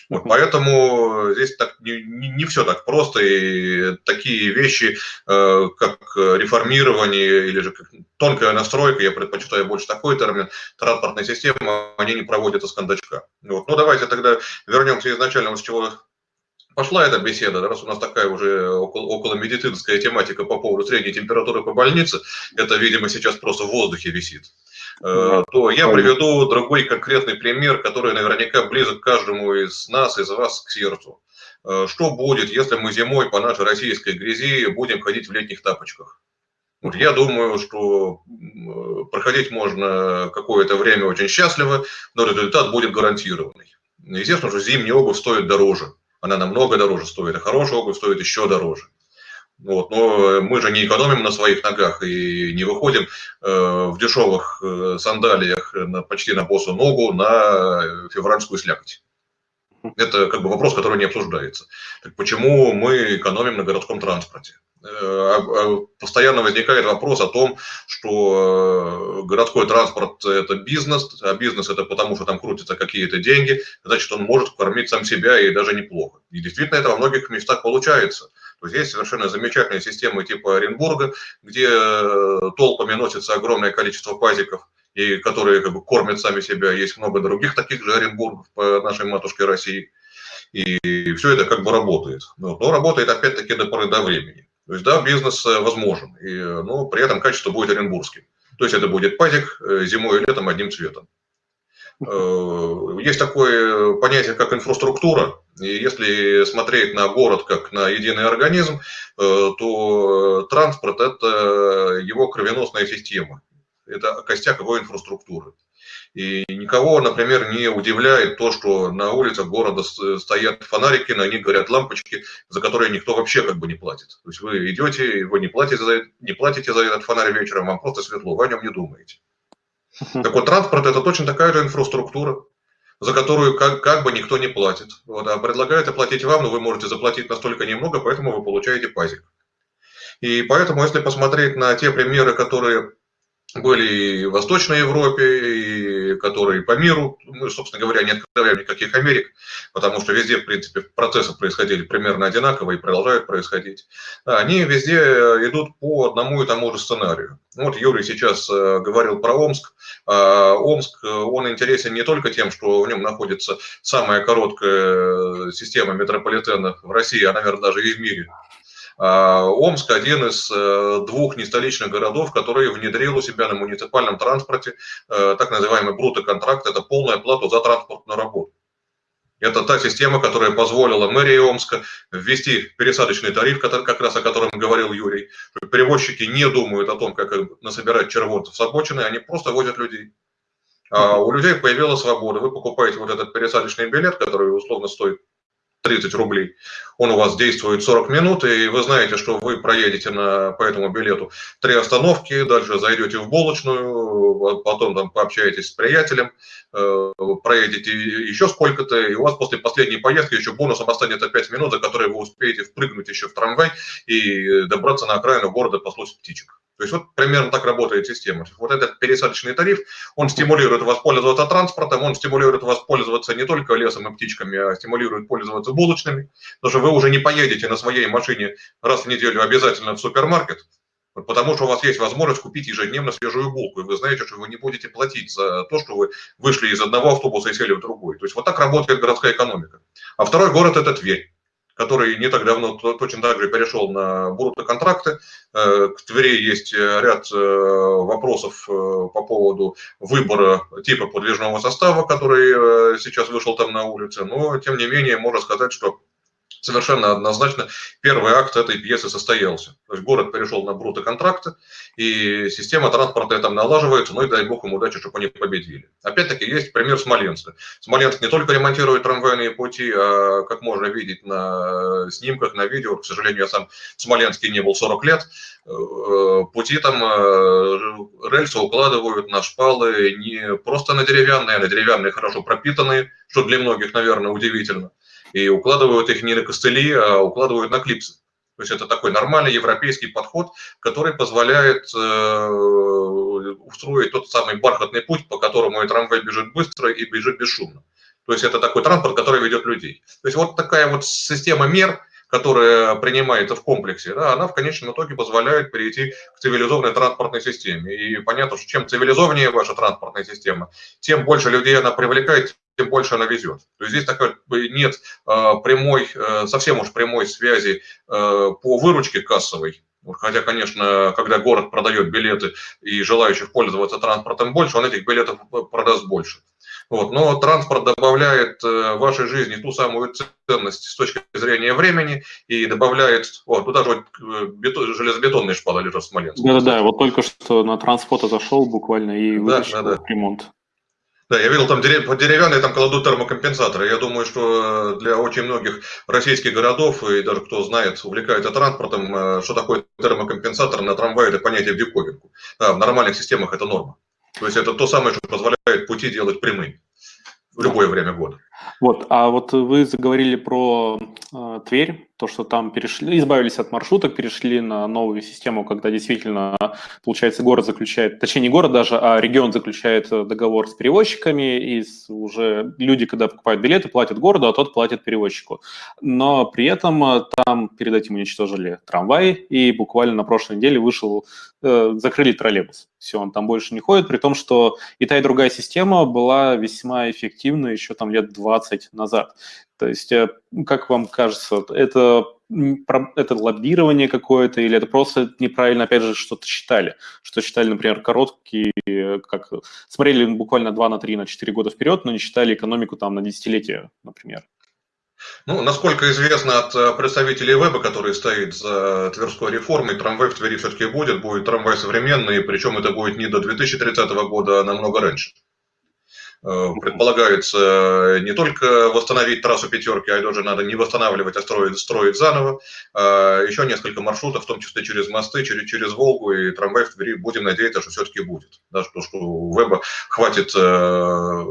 Вот, поэтому здесь так, не, не все так просто, и такие вещи, э, как реформирование или же как тонкая настройка, я предпочитаю больше такой термин, транспортной системы, они не проводятся с кондачка. Вот. Ну, давайте тогда вернемся изначально, с чего пошла эта беседа, раз у нас такая уже около, около медицинская тематика по поводу средней температуры по больнице, это, видимо, сейчас просто в воздухе висит. Э, то я приведу другой конкретный пример, который наверняка близок каждому из нас, из вас к сердцу. Э, что будет, если мы зимой по нашей российской грязи будем ходить в летних тапочках? Вот я думаю, что проходить можно какое-то время очень счастливо, но результат будет гарантированный. Естественно, что зимняя обувь стоит дороже. Она намного дороже стоит, а хорошая обувь стоит еще дороже. Вот. Но мы же не экономим на своих ногах и не выходим э, в дешевых э, сандалиях на, почти на босу ногу на февральскую слякоть. Это как бы вопрос, который не обсуждается. Так почему мы экономим на городском транспорте? Э, а постоянно возникает вопрос о том, что городской транспорт – это бизнес, а бизнес – это потому, что там крутятся какие-то деньги, значит, он может кормить сам себя и даже неплохо. И действительно это во многих местах получается – то есть есть совершенно замечательные системы типа Оренбурга, где э, толпами носится огромное количество пазиков, и которые как бы кормят сами себя. Есть много других таких же Оренбургов по нашей матушке России. И все это как бы работает. Но, но работает опять-таки до поры до времени. То есть да, бизнес э, возможен, и, э, но при этом качество будет оренбургским. То есть это будет пазик зимой и летом одним цветом. Э, есть такое понятие, как инфраструктура. И если смотреть на город как на единый организм, э, то транспорт – это его кровеносная система. Это костяк его инфраструктуры. И никого, например, не удивляет то, что на улицах города стоят фонарики, на них горят лампочки, за которые никто вообще как бы не платит. То есть вы идете, вы не платите за, не платите за этот фонарь вечером, вам просто светло, вы о нем не думаете. Так вот, транспорт – это точно такая же инфраструктура, за которую как, как бы никто не платит. Вот, а предлагают оплатить вам, но вы можете заплатить настолько немного, поэтому вы получаете пазик. И поэтому, если посмотреть на те примеры, которые были и в Восточной Европе, и которые по миру. Мы, собственно говоря, не открываем никаких Америк, потому что везде, в принципе, процессы происходили примерно одинаково и продолжают происходить. Они везде идут по одному и тому же сценарию. Вот Юрий сейчас э, говорил про Омск. А Омск, он интересен не только тем, что в нем находится самая короткая система метрополитена в России, а, наверное, даже и в мире. А, Омск – один из э, двух нестоличных городов, который внедрил у себя на муниципальном транспорте э, так называемый брутоконтракт – это полная плата за транспортную работу. Это та система, которая позволила мэрии Омска ввести пересадочный тариф, как раз о котором говорил Юрий. Перевозчики не думают о том, как насобирать червонцев с обочины, они просто возят людей. А у людей появилась свобода. Вы покупаете вот этот пересадочный билет, который условно стоит 30 рублей. Он у вас действует 40 минут, и вы знаете, что вы проедете на, по этому билету три остановки, дальше зайдете в булочную, потом там пообщаетесь с приятелем, э, проедете еще сколько-то, и у вас после последней поездки еще бонусом останется 5 минут, за которые вы успеете впрыгнуть еще в трамвай и добраться на окраину города послушать птичек. То есть вот примерно так работает система. Вот этот пересадочный тариф, он стимулирует вас пользоваться транспортом, он стимулирует вас пользоваться не только лесом и птичками, а стимулирует пользоваться булочными, потому что вы уже не поедете на своей машине раз в неделю обязательно в супермаркет, потому что у вас есть возможность купить ежедневно свежую булку, и вы знаете, что вы не будете платить за то, что вы вышли из одного автобуса и сели в другой. То есть вот так работает городская экономика. А второй город – это Тверь который не так давно точно так же перешел на брутто-контракты. Э, к Твери есть э, ряд э, вопросов по поводу выбора типа подвижного состава, который сейчас вышел там на улице, но тем не менее можно сказать, что совершенно однозначно первый акт этой пьесы состоялся. То есть город перешел на бруто-контракты, и система транспорта там налаживается, ну и дай бог им удачи, чтобы они победили. Опять-таки есть пример Смоленска. Смоленск не только ремонтирует трамвайные пути, а, как можно видеть на снимках, на видео, к сожалению, я сам в Смоленске не был 40 лет, э, пути там э, рельсы укладывают на шпалы не просто на деревянные, а на деревянные хорошо пропитанные, что для многих, наверное, удивительно и укладывают их не на костыли, а укладывают на клипсы. То есть это такой нормальный европейский подход, который позволяет э, устроить тот самый бархатный путь, по которому и трамвай бежит быстро и бежит бесшумно. То есть это такой транспорт, который ведет людей. То есть вот такая вот система мер, которая принимается в комплексе, да, она в конечном итоге позволяет перейти к цивилизованной транспортной системе. И понятно, что чем цивилизованнее ваша транспортная система, тем больше людей она привлекает, тем больше она везет. То есть здесь такой нет э, прямой, э, совсем уж прямой связи э, по выручке кассовой, Хотя, конечно, когда город продает билеты и желающих пользоваться транспортом больше, он этих билетов продаст больше. Вот. Но транспорт добавляет э, вашей жизни ту самую ценность с точки зрения времени и добавляет... О, туда же вот бетон, железобетонные шпалы лежат в Смоленске. Да-да-да, вот только что на транспорт зашел буквально и вытащил да, да, да. ремонт. Да, я видел, там деревянные там кладут термокомпенсаторы. Я думаю, что для очень многих российских городов, и даже кто знает, увлекается транспортом, э, что такое термокомпенсатор на трамвае, это понятие в диковинку. Да, в нормальных системах это норма. То есть это то самое, что позволяет пути делать прямыми в любое время года. Вот, а вот вы заговорили про э, Тверь, то, что там перешли, избавились от маршруток, перешли на новую систему, когда действительно, получается, город заключает, точнее, не город даже, а регион заключает э, договор с перевозчиками, и уже люди, когда покупают билеты, платят городу, а тот платит перевозчику. Но при этом э, там перед этим уничтожили трамвай, и буквально на прошлой неделе вышел, э, закрыли троллейбус. Все, он там больше не ходит, при том, что и та, и другая система была весьма эффективна еще там лет 20 назад. То есть, э, как вам кажется, это, это лоббирование какое-то или это просто неправильно, опять же, что-то считали? Что считали, например, короткие, как смотрели буквально 2 на 3, на 4 года вперед, но не считали экономику там на десятилетия, например? Ну, насколько известно от э, представителей веба, который стоит за Тверской реформой, трамвай в Твери все-таки будет, будет трамвай современный, причем это будет не до 2030 года, а намного раньше. Э, предполагается не только восстановить трассу пятерки, а даже надо не восстанавливать, а строить, строить заново. А еще несколько маршрутов, в том числе через мосты, через, через Волгу и трамвай в Твери. Будем надеяться, что все-таки будет. Да, что, что у Веба хватит э,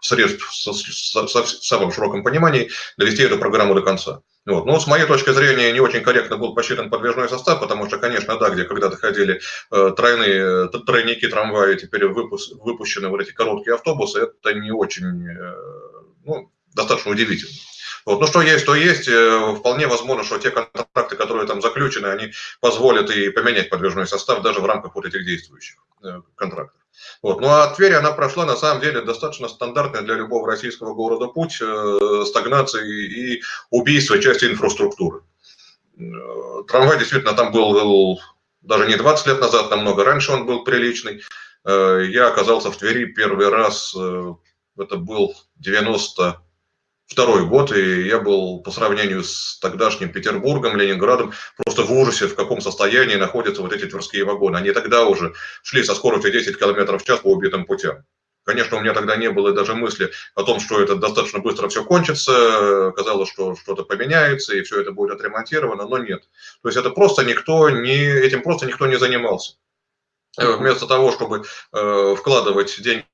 средств в самом широком понимании довести эту программу до конца. Вот. Но с моей точки зрения не очень корректно был посчитан подвижной состав, потому что, конечно, да, где когда-то ходили э, тройные, тройники трамваи, теперь выпуск, выпущены вот эти короткие автобусы, это не очень, э, ну, достаточно удивительно. Вот. Ну, что есть, то есть. Э, вполне возможно, что те контракты, которые там заключены, они позволят и поменять подвижной состав даже в рамках вот этих действующих э, контрактов. Вот. Ну а Тверь, она прошла на самом деле достаточно стандартный для любого российского города путь э, стагнации и убийства части инфраструктуры. Э, трамвай действительно там был, даже не 20 лет назад, намного раньше он был приличный. Э, я оказался в Твери первый раз, э, это был 90 второй год, и я был по сравнению с тогдашним Петербургом, Ленинградом просто в ужасе, в каком состоянии находятся вот эти тверские вагоны. Они тогда уже шли со скоростью 10 км в час по убитым путям. Конечно, у меня тогда не было даже мысли о том, что это достаточно быстро все кончится. Казалось, что что-то поменяется и все это будет отремонтировано, но нет. То есть это просто никто не, этим просто никто не занимался. Вместо того, чтобы э, вкладывать деньги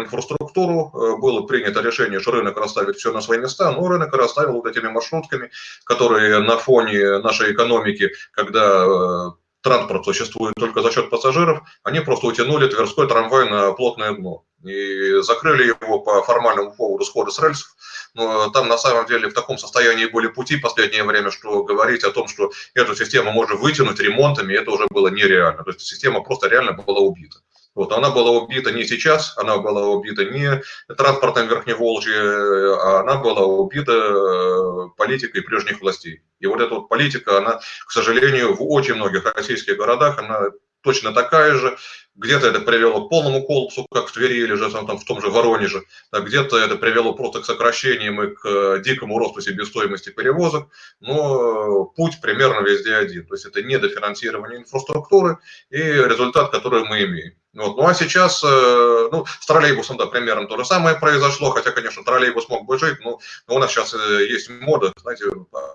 инфраструктуру, э, было принято решение, что рынок расставит все на свои места, но рынок расставил вот этими маршрутками, которые на фоне нашей экономики, когда э, транспорт существует только за счет пассажиров, они просто утянули Тверской трамвай на плотное дно и закрыли его по формальному поводу схода с рельсов. Но там на самом деле в таком состоянии были пути в последнее время, что говорить о том, что эту систему можно вытянуть ремонтами, это уже было нереально. То есть система просто реально была убита. Вот, она была убита не сейчас, она была убита не транспортом Верхневолжья, а она была убита э, политикой прежних властей. И вот эта вот политика, она, к сожалению, в очень многих российских городах, она точно такая же. Где-то это привело к полному коллапсу, как в Твери или же там, в том же Воронеже. А где-то это привело просто к сокращениям и к э, дикому росту себестоимости перевозок. Но путь примерно везде один. То есть это недофинансирование инфраструктуры и результат, который мы имеем. Вот. Ну а сейчас, э, ну, с троллейбусом, да, примерно то же самое произошло, хотя, конечно, троллейбус мог бы жить, но, но у нас сейчас э, есть мода, знаете,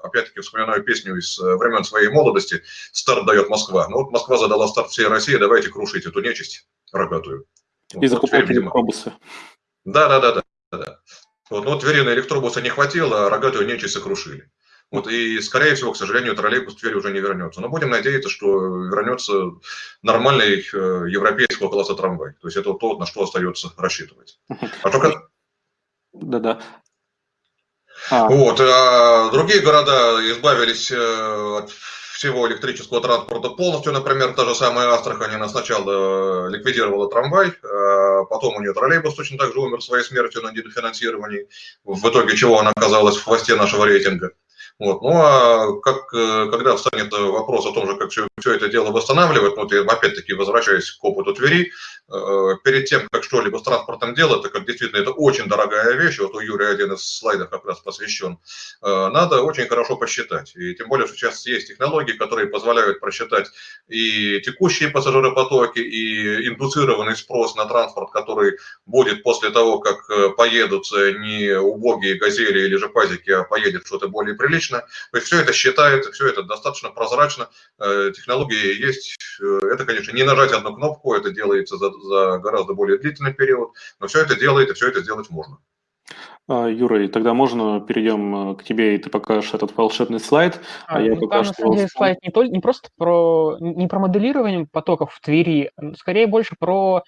опять-таки вспоминаю песню из э, времен своей молодости, «Старт дает Москва». Ну вот Москва задала старт всей России, давайте крушить эту нечисть рогатую. И вот, закупать электробусы. Да, да, да, да. да. Вот, ну, вот Твери на электробуса не хватило, а рогатую нечисть сокрушили. Вот, и, скорее всего, к сожалению, троллейбус в Твери уже не вернется. Но будем надеяться, что вернется нормальный э, европейского класса трамвай. То есть это то, на что остается рассчитывать. А только... Да-да. А. Вот, а другие города избавились э, от всего электрического транспорта полностью. Например, та же самая Астрахань, она сначала ликвидировала трамвай, а потом у нее троллейбус точно так же умер своей смертью на недофинансировании, в итоге чего она оказалась в хвосте нашего рейтинга. Вот. Ну а как, э, когда встанет вопрос о том же, как все, все это дело восстанавливать, ну, я опять-таки возвращаюсь к опыту Твери, э, перед тем, как что-либо с транспортом делать, так как действительно это очень дорогая вещь, вот у Юрия один из слайдов как раз посвящен, э, надо очень хорошо посчитать. И тем более, что сейчас есть технологии, которые позволяют просчитать и текущие пассажиропотоки, и индуцированный спрос на транспорт, который будет после того, как поедут не убогие газели или же пазики, а поедет что-то более приличное, публично. То есть все это считается, все это достаточно прозрачно, э, технологии есть. Э, это, конечно, не нажать одну кнопку, это делается за, за гораздо более длительный период, но все это делает, и все это сделать можно. А, Юра, и тогда можно перейдем э, к тебе, и ты покажешь этот волшебный слайд. А, а я ну, пока там, что... на самом деле, слайд не, то, не просто про, не про моделирование потоков в Твери, скорее больше про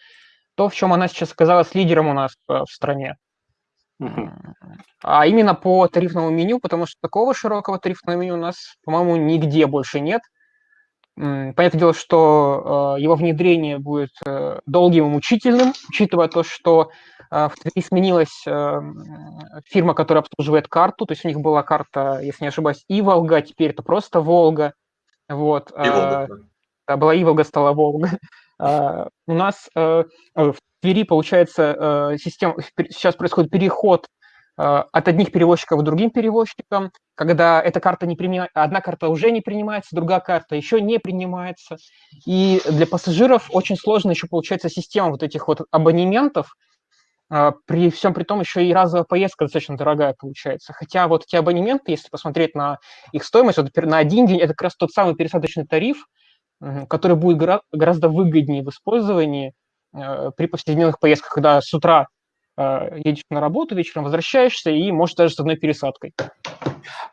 то, в чем она сейчас оказалась лидером у нас в стране. А именно по тарифному меню, потому что такого широкого тарифного меню у нас, по-моему, нигде больше нет. Понятное дело, что э, его внедрение будет э, долгим и мучительным, учитывая то, что э, в Твери сменилась фирма, которая обслуживает карту, то есть у них была карта, если не ошибаюсь, и Волга, теперь это просто Волга. Вот. И Волга. Да, была Иволга, стала Волга. У нас в Твери, получается, э, система, сейчас происходит переход э, от одних перевозчиков к другим перевозчикам, когда эта карта не принимает, одна карта уже не принимается, другая карта еще не принимается. И для пассажиров очень сложно еще получается система вот этих вот абонементов, э, при всем при том еще и разовая поездка достаточно дорогая получается. Хотя вот эти абонементы, если посмотреть на их стоимость, вот на один день это как раз тот самый пересадочный тариф, который будет гораздо выгоднее в использовании, Э, при повседневных поездках, когда с утра едешь на работу, вечером возвращаешься и, может, даже с одной пересадкой.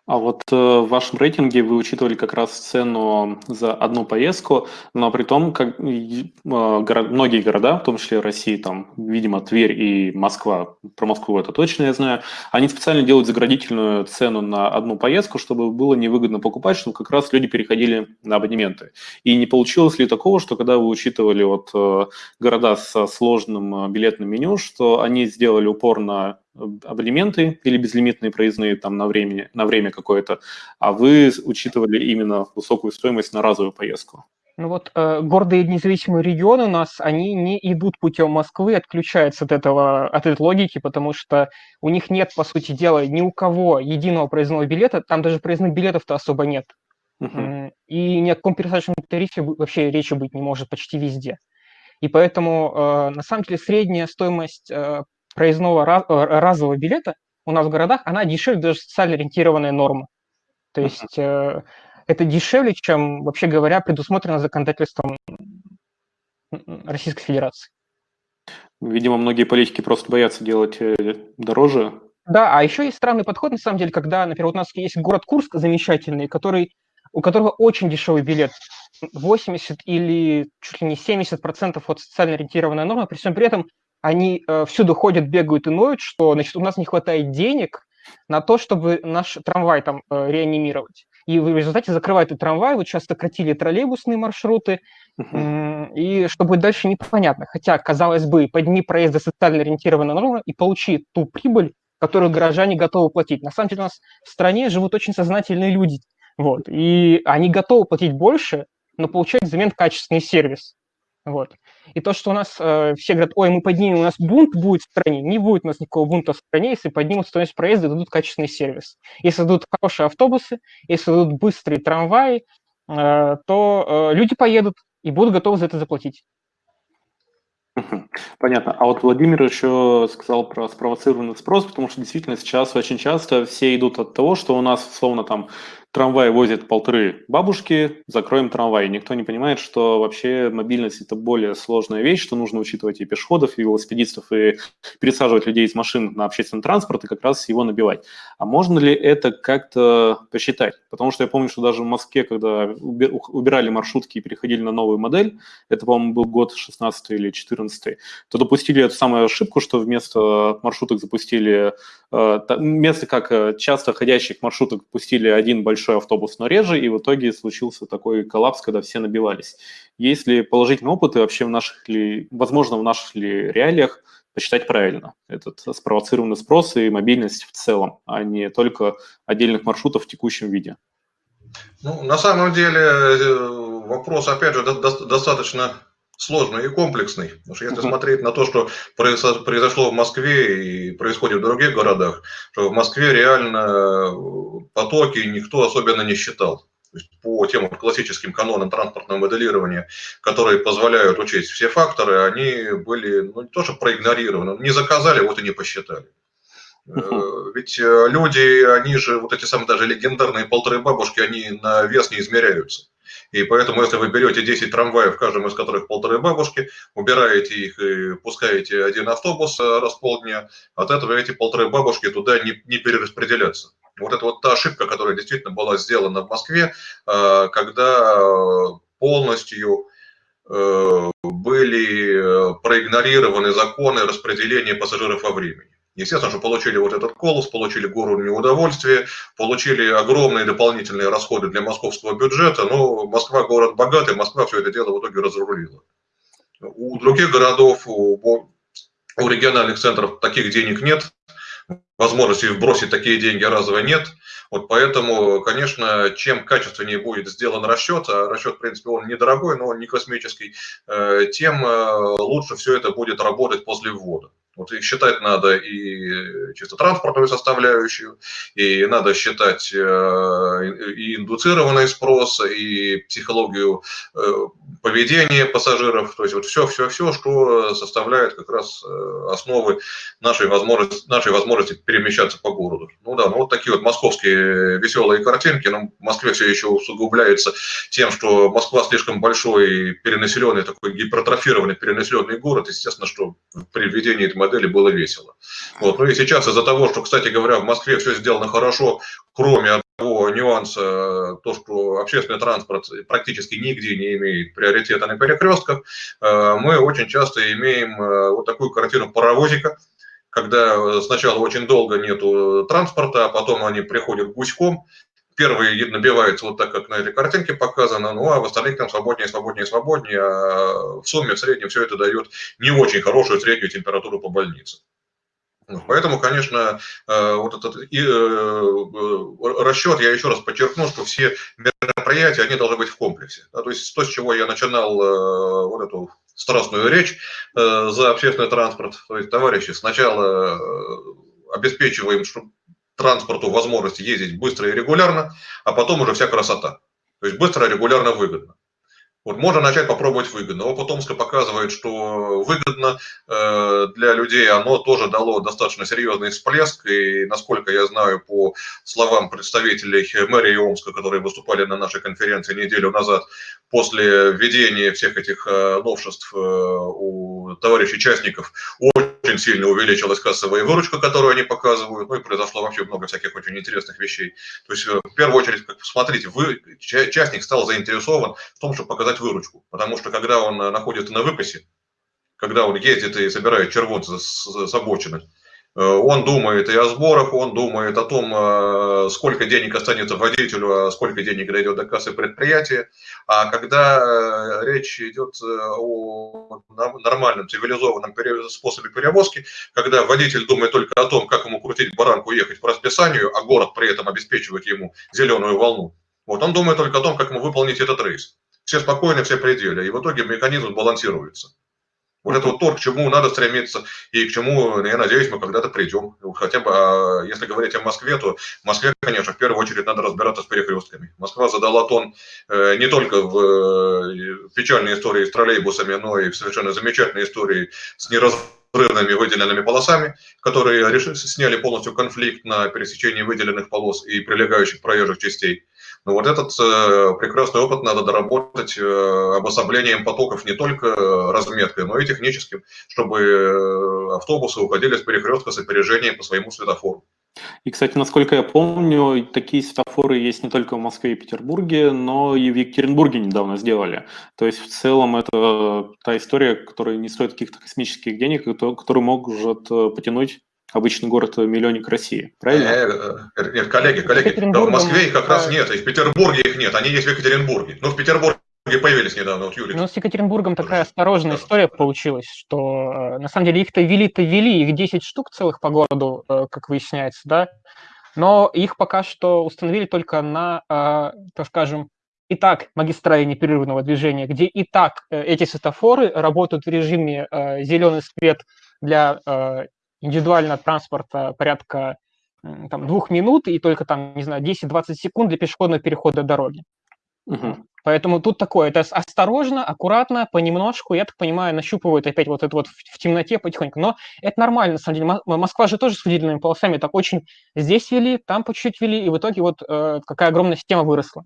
А вот э, в вашем рейтинге вы учитывали как раз цену за одну поездку, но при том, как горо, многие города, в том числе России, там, видимо, Тверь и Москва, про Москву это точно я знаю, они специально делают заградительную цену на одну поездку, чтобы было невыгодно покупать, чтобы как раз люди переходили на абонементы. И не получилось ли такого, что когда вы учитывали вот э, города со сложным э, билетным меню, что они сделали упор на абонементы или безлимитные проездные там на время, на время какое-то, а вы учитывали именно высокую стоимость на разовую поездку. Ну вот э, гордые независимые регионы у нас, они не идут путем Москвы, отключаются от этого, от этой логики, потому что у них нет, по сути дела, ни у кого единого проездного билета, там даже проездных билетов-то особо нет. Uh-huh. И ни о каком пересадочном тарифе вообще речи быть не может почти везде. И поэтому, э, на самом деле, средняя стоимость э, проездного э, разового билета у нас в городах, она дешевле даже социально ориентированная норма. То есть э, это дешевле, чем, вообще говоря, предусмотрено законодательством Российской Федерации. Видимо, многие политики просто боятся делать э, дороже. Да, а еще есть странный подход, на самом деле, когда, например, у нас есть город Курск замечательный, который, у которого очень дешевый билет, 80 или чуть ли не 70 процентов от социально ориентированной нормы, при всем при этом они э, всюду ходят, бегают и ноют, что, значит, у нас не хватает денег на то, чтобы наш трамвай там э, реанимировать. И в результате закрывают и трамвай, вот сейчас сократили троллейбусные маршруты, uh-huh. и что будет дальше, непонятно. Хотя, казалось бы, подними проезды социально ориентированной нормы и получи ту прибыль, которую горожане готовы платить. На самом деле у нас в стране живут очень сознательные люди, вот, и они готовы платить больше, но получать взамен качественный сервис. Вот. И то, что у нас э, все говорят, ой, мы поднимем, у нас бунт будет в стране, не будет у нас никакого бунта в стране, если поднимут стоимость проезда дадут качественный сервис. Если дадут хорошие автобусы, если дадут быстрые трамваи, э, то э, люди поедут и будут готовы за это заплатить. Понятно. А вот Владимир еще сказал про спровоцированный спрос, потому что действительно сейчас очень часто все идут от того, что у нас, условно, там трамвай возит полторы бабушки, закроем трамвай. Никто не понимает, что вообще мобильность – это более сложная вещь, что нужно учитывать и пешеходов, и велосипедистов, и пересаживать людей из машин на общественный транспорт, и как раз его набивать. А можно ли это как-то посчитать? Потому что я помню, что даже в Москве, когда убирали маршрутки и переходили на новую модель, это, по-моему, был год 16 или 14, то допустили эту самую ошибку, что вместо маршруток запустили, э, вместо как э, часто ходящих маршруток пустили один большой автобус, но реже, и в итоге случился такой коллапс, когда все набивались. Есть ли положительный опыт и вообще в наших ли, возможно, в наших ли реалиях посчитать правильно этот спровоцированный спрос и мобильность в целом, а не только отдельных маршрутов в текущем виде? Ну, на самом деле э, вопрос, опять же, достаточно сложный и комплексный. Потому что если смотреть на то, что произошло в Москве и происходит в других городах, что в Москве реально э, потоки никто особенно не считал. по тем классическим канонам транспортного моделирования, которые позволяют учесть все факторы, они были ну, не то что проигнорированы, не заказали, вот и не посчитали. Э, ведь э, люди, они же, вот эти самые даже легендарные полторы бабушки, они на вес не измеряются. И поэтому, если вы берете 10 трамваев, в каждом из которых полторы бабушки, убираете их и пускаете один автобус э, раз в полдня, от этого эти полторы бабушки туда не, не перераспределятся. Вот это вот та ошибка, которая действительно была сделана в Москве, когда полностью были проигнорированы законы распределения пассажиров во времени. Естественно, что получили вот этот колос, получили гору неудовольствия, получили огромные дополнительные расходы для московского бюджета, но Москва город богатый, Москва все это дело в итоге разрулила. У других городов, у, у региональных центров таких денег нет, возможности вбросить такие деньги разово нет. Вот поэтому, конечно, чем качественнее будет сделан расчет, а расчет, в принципе, он недорогой, но он не космический, э, тем э, лучше все это будет работать после ввода. Вот и считать надо и чисто транспортную составляющую, и надо считать э, и индуцированный спрос, и психологию э, поведения пассажиров, то есть вот все-все-все, что составляет как раз э, основы нашей возможности, нашей возможности перемещаться по городу. Ну да, ну вот такие вот московские веселые картинки, но в Москве все еще усугубляется тем, что Москва слишком большой, перенаселенный, такой гипертрофированный, перенаселенный город, естественно, что при введении этой модели было весело. Вот. Ну и сейчас из-за того, что, кстати говоря, в Москве все сделано хорошо, кроме того нюанса, то, что общественный транспорт практически нигде не имеет приоритета на перекрестках, э, мы очень часто имеем э, вот такую картину паровозика, когда сначала очень долго нету транспорта, а потом они приходят гуськом, первые набиваются вот так, как на этой картинке показано, ну а в остальных там свободнее, свободнее, свободнее, а в сумме в среднем все это дает не очень хорошую среднюю температуру по больнице. Поэтому, конечно, э, вот этот э, э, расчет, я еще раз подчеркну, что все мероприятия, они должны быть в комплексе. То есть то, с чего я начинал вот эту страстную речь за общественный транспорт, то есть, товарищи, сначала обеспечиваем, чтобы транспорту возможность ездить быстро и регулярно, а потом уже вся красота. То есть быстро, регулярно, выгодно. Вот можно начать попробовать выгодно. Опыт Омска показывает, что выгодно э, для людей оно тоже дало достаточно серьезный всплеск. И насколько я знаю по словам представителей мэрии Омска, которые выступали на нашей конференции неделю назад, после введения всех этих э, новшеств э, у товарищей участников очень сильно увеличилась кассовая выручка, которую они показывают, ну и произошло вообще много всяких очень интересных вещей. То есть, в первую очередь, посмотрите, вы, частник стал заинтересован в том, чтобы показать выручку, потому что когда он находится на выпасе, когда он ездит и собирает червонцы с, с обочины, Э, он думает и о сборах, он думает о том, э, сколько денег останется водителю, а сколько денег дойдет до кассы предприятия. А когда э, речь идет о нормальном, цивилизованном способе перевозки, когда водитель думает только о том, как ему крутить баранку ехать по расписанию, а город при этом обеспечивает ему зеленую волну, вот он думает только о том, как ему выполнить этот рейс. Все спокойны, все пределы, и в итоге механизм балансируется. Вот это вот то, к чему надо стремиться и к чему, я надеюсь, мы когда-то придем. Хотя бы, а если говорить о Москве, то в Москве, конечно, в первую очередь надо разбираться с перекрестками. Москва задала тон э, не только в э, печальной истории с троллейбусами, но и в совершенно замечательной истории с неразрывными выделенными полосами, которые сняли полностью конфликт на пересечении выделенных полос и прилегающих проезжих частей. Но вот этот э, прекрасный опыт надо доработать э, обособлением потоков не только разметкой, но и техническим, чтобы э, автобусы уходили с перекрестка с опережением по своему светофору. И, кстати, насколько я помню, такие светофоры есть не только в Москве и Петербурге, но и в Екатеринбурге недавно сделали. То есть в целом это та история, которая не стоит каких-то космических денег, которую может потянуть обычный город-миллионник России, правильно? Э, э, нет, коллеги, коллеги, да, в Москве их как раз нет, и в Петербурге их нет, они есть в Екатеринбурге. Ну, в Петербурге появились недавно, вот Юрий. Ну, с Екатеринбургом такая осторожная история получилась, что э, на самом деле их-то вели-то вели, их 10 штук целых по городу, как выясняется, да, но их пока что установили только на, так скажем, и так магистрали непрерывного движения, где и так эти светофоры работают в режиме зеленый свет для индивидуального транспорта порядка там, двух минут и только там, не знаю, 10-20 секунд для пешеходного перехода дороги. Угу. Поэтому тут такое, это осторожно, аккуратно, понемножку, я так понимаю, нащупывают опять вот это вот в, темноте потихоньку. Но это нормально, на самом деле. Москва же тоже с выделенными полосами так очень здесь вели, там по чуть-чуть вели, и в итоге вот э, какая огромная система выросла.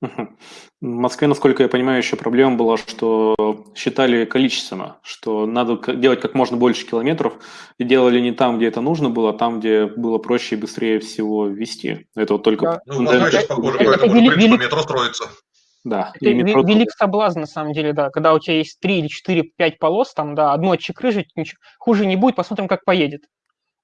В Москве, насколько я понимаю, еще проблема была, что считали количественно, что надо делать как можно больше километров, и делали не там, где это нужно было, а там, где было проще и быстрее всего ввести. Это вот только... Да. Ну, Москва сейчас похоже, это, поэтому, это, в принципе, метро строится. Да. Это метро... велик соблазн, на самом деле, да. Когда у тебя есть 3 или 4, 5 полос, там, да, одно отчекрыжить, ничего, хуже не будет, посмотрим, как поедет.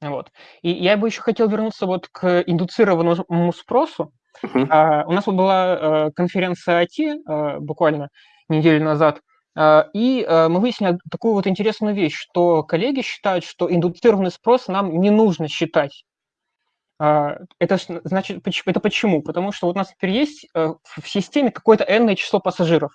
Вот. И я бы еще хотел вернуться вот к индуцированному спросу. Uh-huh. Uh, у нас вот была uh, конференция IT uh, буквально неделю назад, и мы выяснили такую вот интересную вещь, что коллеги считают, что индуцированный спрос нам не нужно считать. Это значит, это почему? Потому что вот у нас теперь есть в системе какое-то n число пассажиров.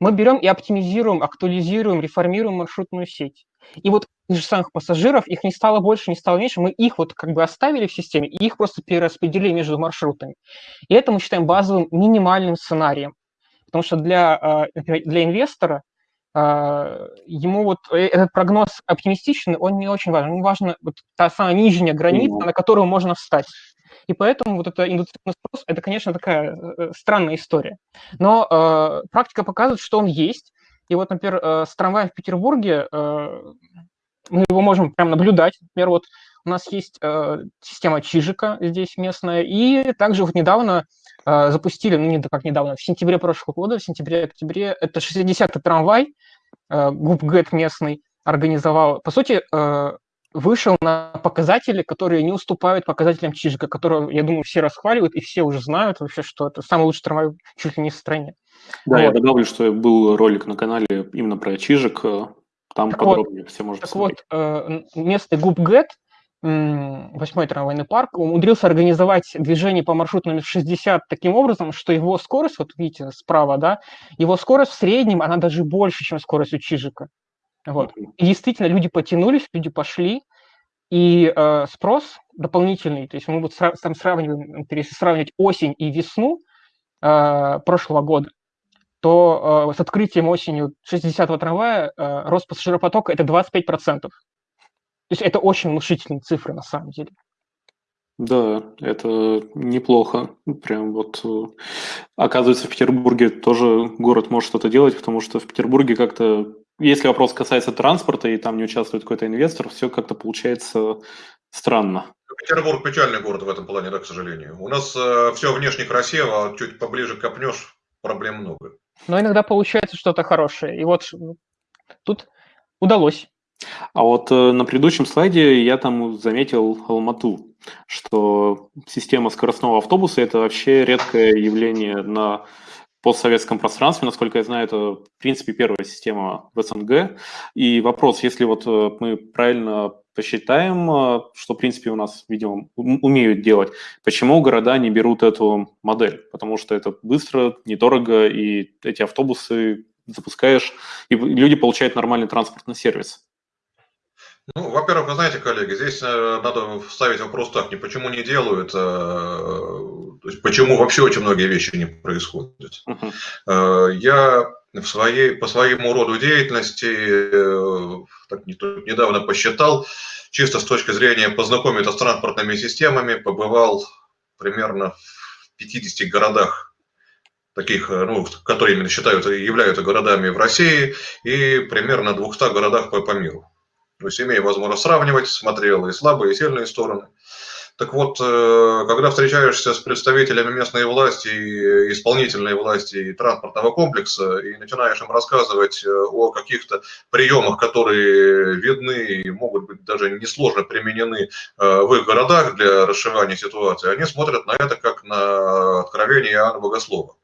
Мы берем и оптимизируем, актуализируем, реформируем маршрутную сеть. И вот же самых пассажиров, их не стало больше, не стало меньше, мы их вот как бы оставили в системе и их просто перераспределили между маршрутами. И это мы считаем базовым минимальным сценарием. Потому что для, а, для инвестора ему вот э, этот прогноз оптимистичный, он не очень важен. Ему важна вот та самая нижняя граница, на которую можно встать. И поэтому вот это индустриальный спрос, это, конечно, такая э, странная история. Но э, практика показывает, что он есть. И вот, например, э, с трамваем в Петербурге э, мы его можем прям наблюдать. Например, вот у нас есть э, система Чижика здесь местная, и также вот недавно э, запустили, ну не как недавно, в сентябре прошлого года, в сентябре-октябре, это 60-й трамвай, э, ГУПГЭТ местный организовал. По сути, э, вышел на показатели, которые не уступают показателям Чижика, которого, я думаю, все расхваливают и все уже знают вообще, что это самый лучший трамвай чуть ли не в стране. Да, вот. я добавлю, что был ролик на канале именно про Чижик, там так подробнее вот, все можно Так вот, э, местный ГУП-ГЭТ, восьмой трамвайный парк, умудрился организовать движение по маршруту номер 60 таким образом, что его скорость, вот видите справа, да, его скорость в среднем, она даже больше, чем скорость у Чижика. Вот. И действительно, люди потянулись, люди пошли, и э, спрос дополнительный, то есть мы вот там сравниваем, если сравнивать осень и весну э, прошлого года, то э, с открытием осенью 60-го трамвая э, рост пассажиропотока – это 25%. То есть это очень внушительные цифры на самом деле. Да, это неплохо. Прям вот э, оказывается, в Петербурге тоже город может что-то делать, потому что в Петербурге как-то если вопрос касается транспорта, и там не участвует какой-то инвестор, все как-то получается странно. Петербург печальный город в этом плане, да, к сожалению. У нас э, все внешне красиво, а чуть поближе копнешь, проблем много. Но иногда получается что-то хорошее. И вот тут удалось. А вот э, на предыдущем слайде я там заметил Алмату, что система скоростного автобуса – это вообще редкое явление на постсоветском пространстве. Насколько я знаю, это, в принципе, первая система в СНГ. И вопрос, если вот э, мы правильно посчитаем, э, что, в принципе, у нас, видимо, умеют делать, почему города не берут эту модель? Потому что это быстро, недорого, и эти автобусы запускаешь, и люди получают нормальный транспортный сервис. Ну, во-первых, вы знаете, коллеги, здесь э, надо ставить вопрос так, не почему не делают, а то есть почему вообще очень многие вещи не происходят. Uh-huh. Я в своей, по своему роду деятельности э, так, недавно посчитал, чисто с точки зрения познакомиться с транспортными системами, побывал примерно в 50 городах, таких, ну, которые именно считаются, являются городами в России, и примерно 200 городах по, по миру. То есть имея возможность сравнивать, смотрел и слабые, и сильные стороны. Так вот, э, когда встречаешься с представителями местной власти, исполнительной власти и транспортного комплекса, и начинаешь им рассказывать э, о каких-то приемах, которые видны и могут быть даже несложно применены э, в их городах для расшивания ситуации, они смотрят на это как на откровение Иоанна Богослова.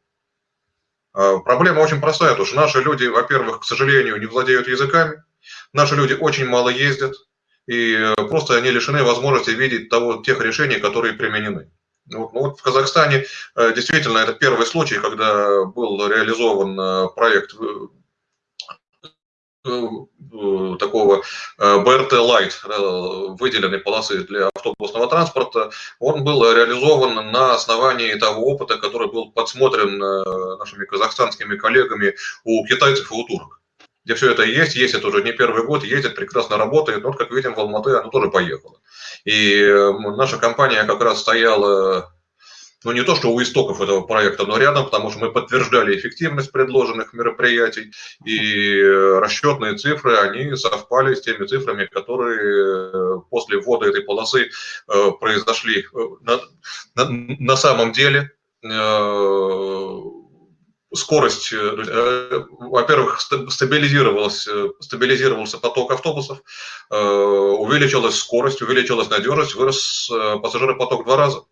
Проблема очень простая, потому что наши люди, во-первых, к сожалению, не владеют языками, наши люди очень мало ездят, и э, просто они лишены возможности видеть того, тех решений, которые применены. Вот, ну вот в Казахстане э, действительно это первый случай, когда был реализован э, проект такого BRT Light, выделенной полосы для автобусного транспорта, он был реализован на основании того опыта, который был подсмотрен нашими казахстанскими коллегами у китайцев и у турок где все это есть, есть это уже не первый год, ездит, прекрасно работает, вот, как видим, в Алматы оно тоже поехало. И наша компания как раз стояла, ну не то, что у истоков этого проекта, но рядом, потому что мы подтверждали эффективность предложенных мероприятий, и расчетные цифры, они совпали с теми цифрами, которые после ввода этой полосы э, произошли э, на, на, на самом деле э, скорость, э, э, во-первых, стабилизировался, стабилизировался поток автобусов, э, увеличилась скорость, увеличилась надежность, вырос пассажиропоток в два раза.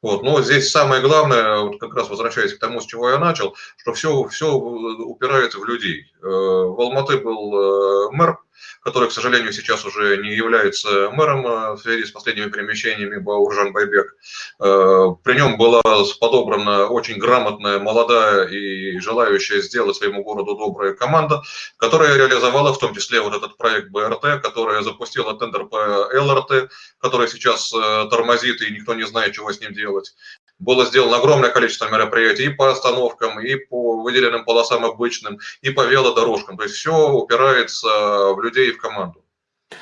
Вот. Но здесь самое главное, вот как раз возвращаясь к тому, с чего я начал, что все, все упирается в людей. В Алматы был мэр, который, к сожалению, сейчас уже не является мэром э, в связи с последними перемещениями Бауржан Байбек. Э, при нем была подобрана очень грамотная, молодая и желающая сделать своему городу добрая команда, которая реализовала в том числе вот этот проект БРТ, которая запустила тендер по ЛРТ, который сейчас э, тормозит и никто не знает, чего с ним делать было сделано огромное количество мероприятий и по остановкам, и по выделенным полосам обычным, и по велодорожкам. То есть все упирается в людей и в команду.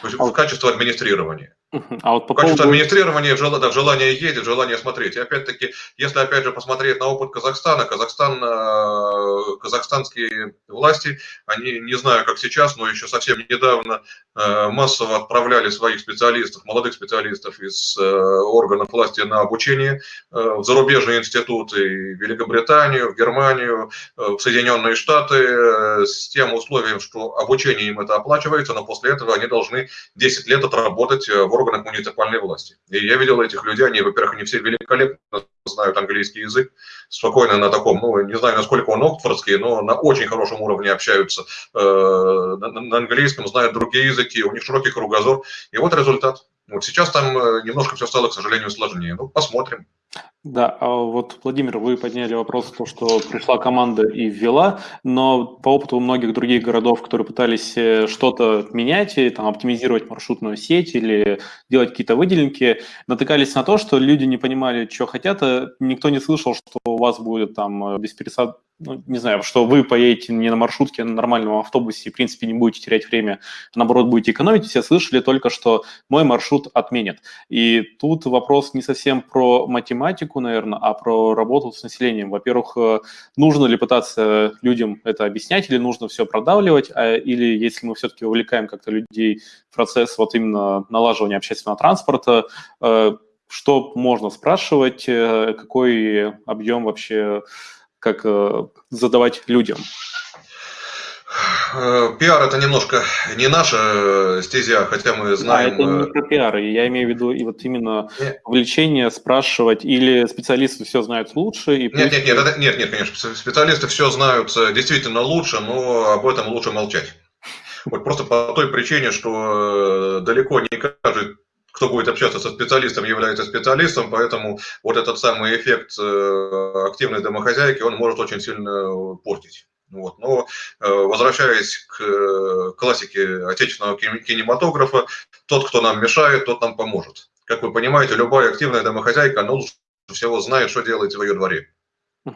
То есть в качество администрирования. А вот по Качество поводу... администрирования, да, желание ездить, желание смотреть. И опять-таки, если опять же посмотреть на опыт Казахстана, Казахстан, э, казахстанские власти, они, не знаю как сейчас, но еще совсем недавно э, массово отправляли своих специалистов, молодых специалистов из э, органов власти на обучение в зарубежные институты, в Великобританию, в Германию, в Соединенные Штаты, с тем условием, что обучение им это оплачивается, но после этого они должны 10 лет отработать в органах муниципальной власти. И я видел этих людей, они, во-первых, они все великолепно знают английский язык, спокойно на таком, ну, не знаю, насколько он оксфордский, но на очень хорошем уровне общаются э, на, на английском, знают другие языки, у них широкий кругозор. И вот результат. Вот сейчас там э, немножко все стало, к сожалению, сложнее. Ну, посмотрим. Да, а вот, Владимир, вы подняли вопрос, то, что пришла команда и ввела, но по опыту многих других городов, которые пытались э, что-то менять, и, там, оптимизировать маршрутную сеть или делать какие-то выделенки, натыкались на то, что люди не понимали, что хотят, а никто не слышал, что у вас будет там беспересадочный ну, не знаю, что вы поедете не на маршрутке, а на нормальном автобусе и, в принципе, не будете терять время, а наоборот, будете экономить, все слышали только, что мой маршрут отменят. И тут вопрос не совсем про математику, наверное, а про работу с населением. Во-первых, э, нужно ли пытаться людям это объяснять, или нужно все продавливать, а, или если мы все-таки увлекаем как-то людей в процесс вот именно налаживания общественного транспорта, э, что можно спрашивать, э, какой объем вообще как э, задавать людям? Э, пиар это немножко не наша стезя, хотя мы знаем... А это не э, про пиар, я имею в виду и вот именно нет. влечение спрашивать, или специалисты все знают лучше? И нет, нет, нет, это, нет, нет, конечно, специалисты все знают действительно лучше, но об этом лучше молчать. Вот просто по той причине, что далеко не каждый кто будет общаться со специалистом, является специалистом, поэтому вот этот самый эффект э, активной домохозяйки, он может очень сильно портить. Вот. Но э, возвращаясь к э, классике отечественного кинематографа, тот, кто нам мешает, тот нам поможет. Как вы понимаете, любая активная домохозяйка, она лучше всего знает, что делать в ее дворе.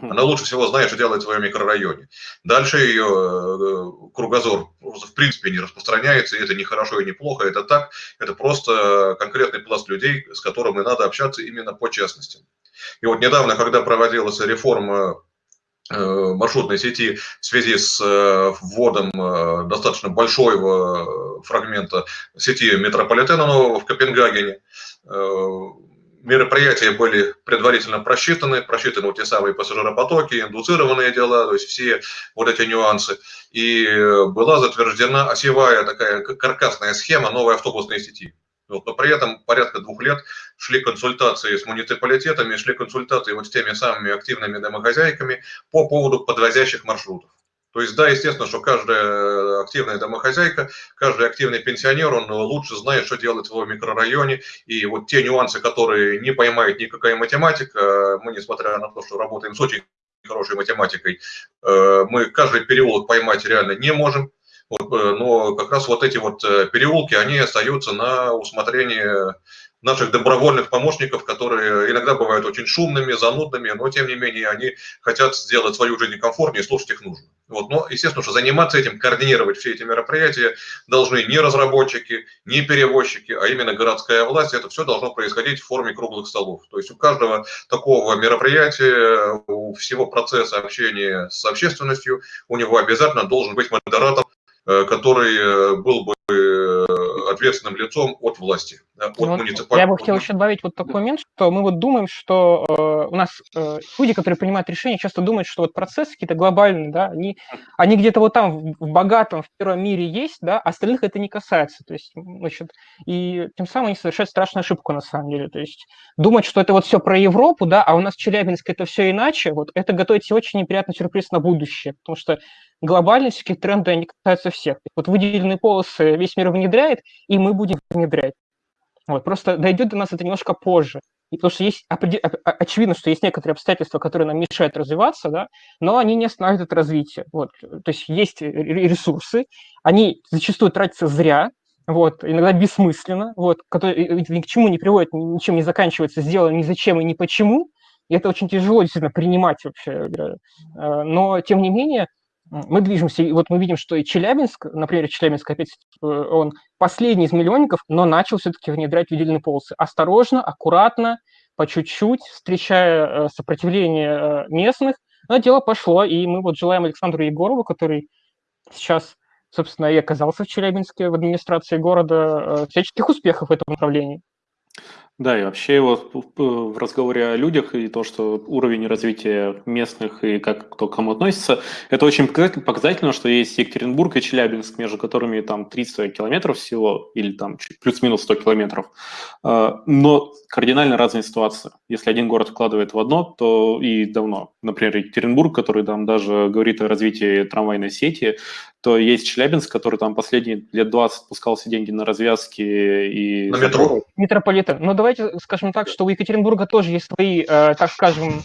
Она лучше всего знает, что делает в своем микрорайоне. Дальше ее э, кругозор в принципе не распространяется, и это не хорошо и не плохо, это так. Это просто конкретный пласт людей, с которыми надо общаться именно по частности. И вот недавно, когда проводилась реформа Э, маршрутной сети в связи с э, вводом достаточно большого фрагмента сети метрополитена нового в Копенгагене. Мероприятия были предварительно просчитаны, просчитаны вот те самые пассажиропотоки, индуцированные дела, то есть все вот эти нюансы. И была затверждена осевая такая каркасная схема новой автобусной сети. Вот, но при этом порядка двух лет шли консультации с муниципалитетами, шли консультации вот с теми самыми активными домохозяйками по поводу подвозящих маршрутов. То есть, да, естественно, что каждая активная домохозяйка, каждый активный пенсионер, он лучше знает, что делать в его микрорайоне. И вот те нюансы, которые не поймает никакая математика, мы, несмотря на то, что работаем с очень хорошей математикой, э, мы каждый переулок поймать реально не можем. Э, но как раз вот эти вот э, переулки, они остаются на усмотрение наших добровольных помощников, которые иногда бывают очень шумными, занудными, но тем не менее они хотят сделать свою жизнь комфортнее, слушать их нужно. Вот. Но, естественно, что заниматься этим, координировать все эти мероприятия должны не разработчики, не перевозчики, а именно городская власть. Это все должно происходить в форме круглых столов. То есть у каждого такого мероприятия, у всего процесса общения с общественностью, у него обязательно должен быть модератор, Э, который э, был бы э, ответственным лицом от власти, от ну, муниципального. Я бы хотел еще добавить вот такой момент, что мы вот думаем, что э, у нас э, люди, которые принимают решения, часто думают, что вот процессы какие-то глобальные, да, они, они где-то вот там в, богатом, в первом мире есть, да, остальных это не касается. То есть, значит, и тем самым они совершают страшную ошибку на самом деле. То есть думать, что это вот все про Европу, да, а у нас в Челябинске это все иначе, вот это готовить себе очень неприятный сюрприз на будущее, потому что глобальные всякие тренды, они касаются всех. Вот выделенные полосы весь мир внедряет, и мы будем внедрять. Вот, просто дойдет до нас это немножко позже. И потому что есть очевидно, что есть некоторые обстоятельства, которые нам мешают развиваться, да, но они не останавливают развитие. Вот. То есть есть ресурсы, они зачастую тратятся зря, вот, иногда бессмысленно, вот, которые ни к чему не приводят, ничем не заканчивается, сделано ни зачем и ни почему, и это очень тяжело действительно принимать вообще. Э, но, тем не менее, мы движемся, и вот мы видим, что и Челябинск, например, Челябинск, опять, э, он последний из миллионников, но начал все-таки внедрять выделенные полосы. Осторожно, аккуратно, по чуть-чуть, встречая э, сопротивление э, местных, но дело пошло, и мы вот желаем Александру Егорову, который сейчас, собственно, и оказался в Челябинске в администрации города, всяческих успехов в этом направлении. Да, и вообще вот в разговоре о людях и то, что уровень развития местных и как кто к кому относится, это очень показательно, что есть Екатеринбург и Челябинск, между которыми там 300 километров всего, или там плюс-минус 100 километров. А, но кардинально разная ситуация. Если один город вкладывает в одно, то и давно. Например, Екатеринбург, который там даже говорит о развитии трамвайной сети, то есть Челябинск, который там последние лет 20 пускался деньги на развязки и... На метро. Метрополитен. Но ну, давайте скажем так, что у Екатеринбурга тоже есть свои, э, так скажем,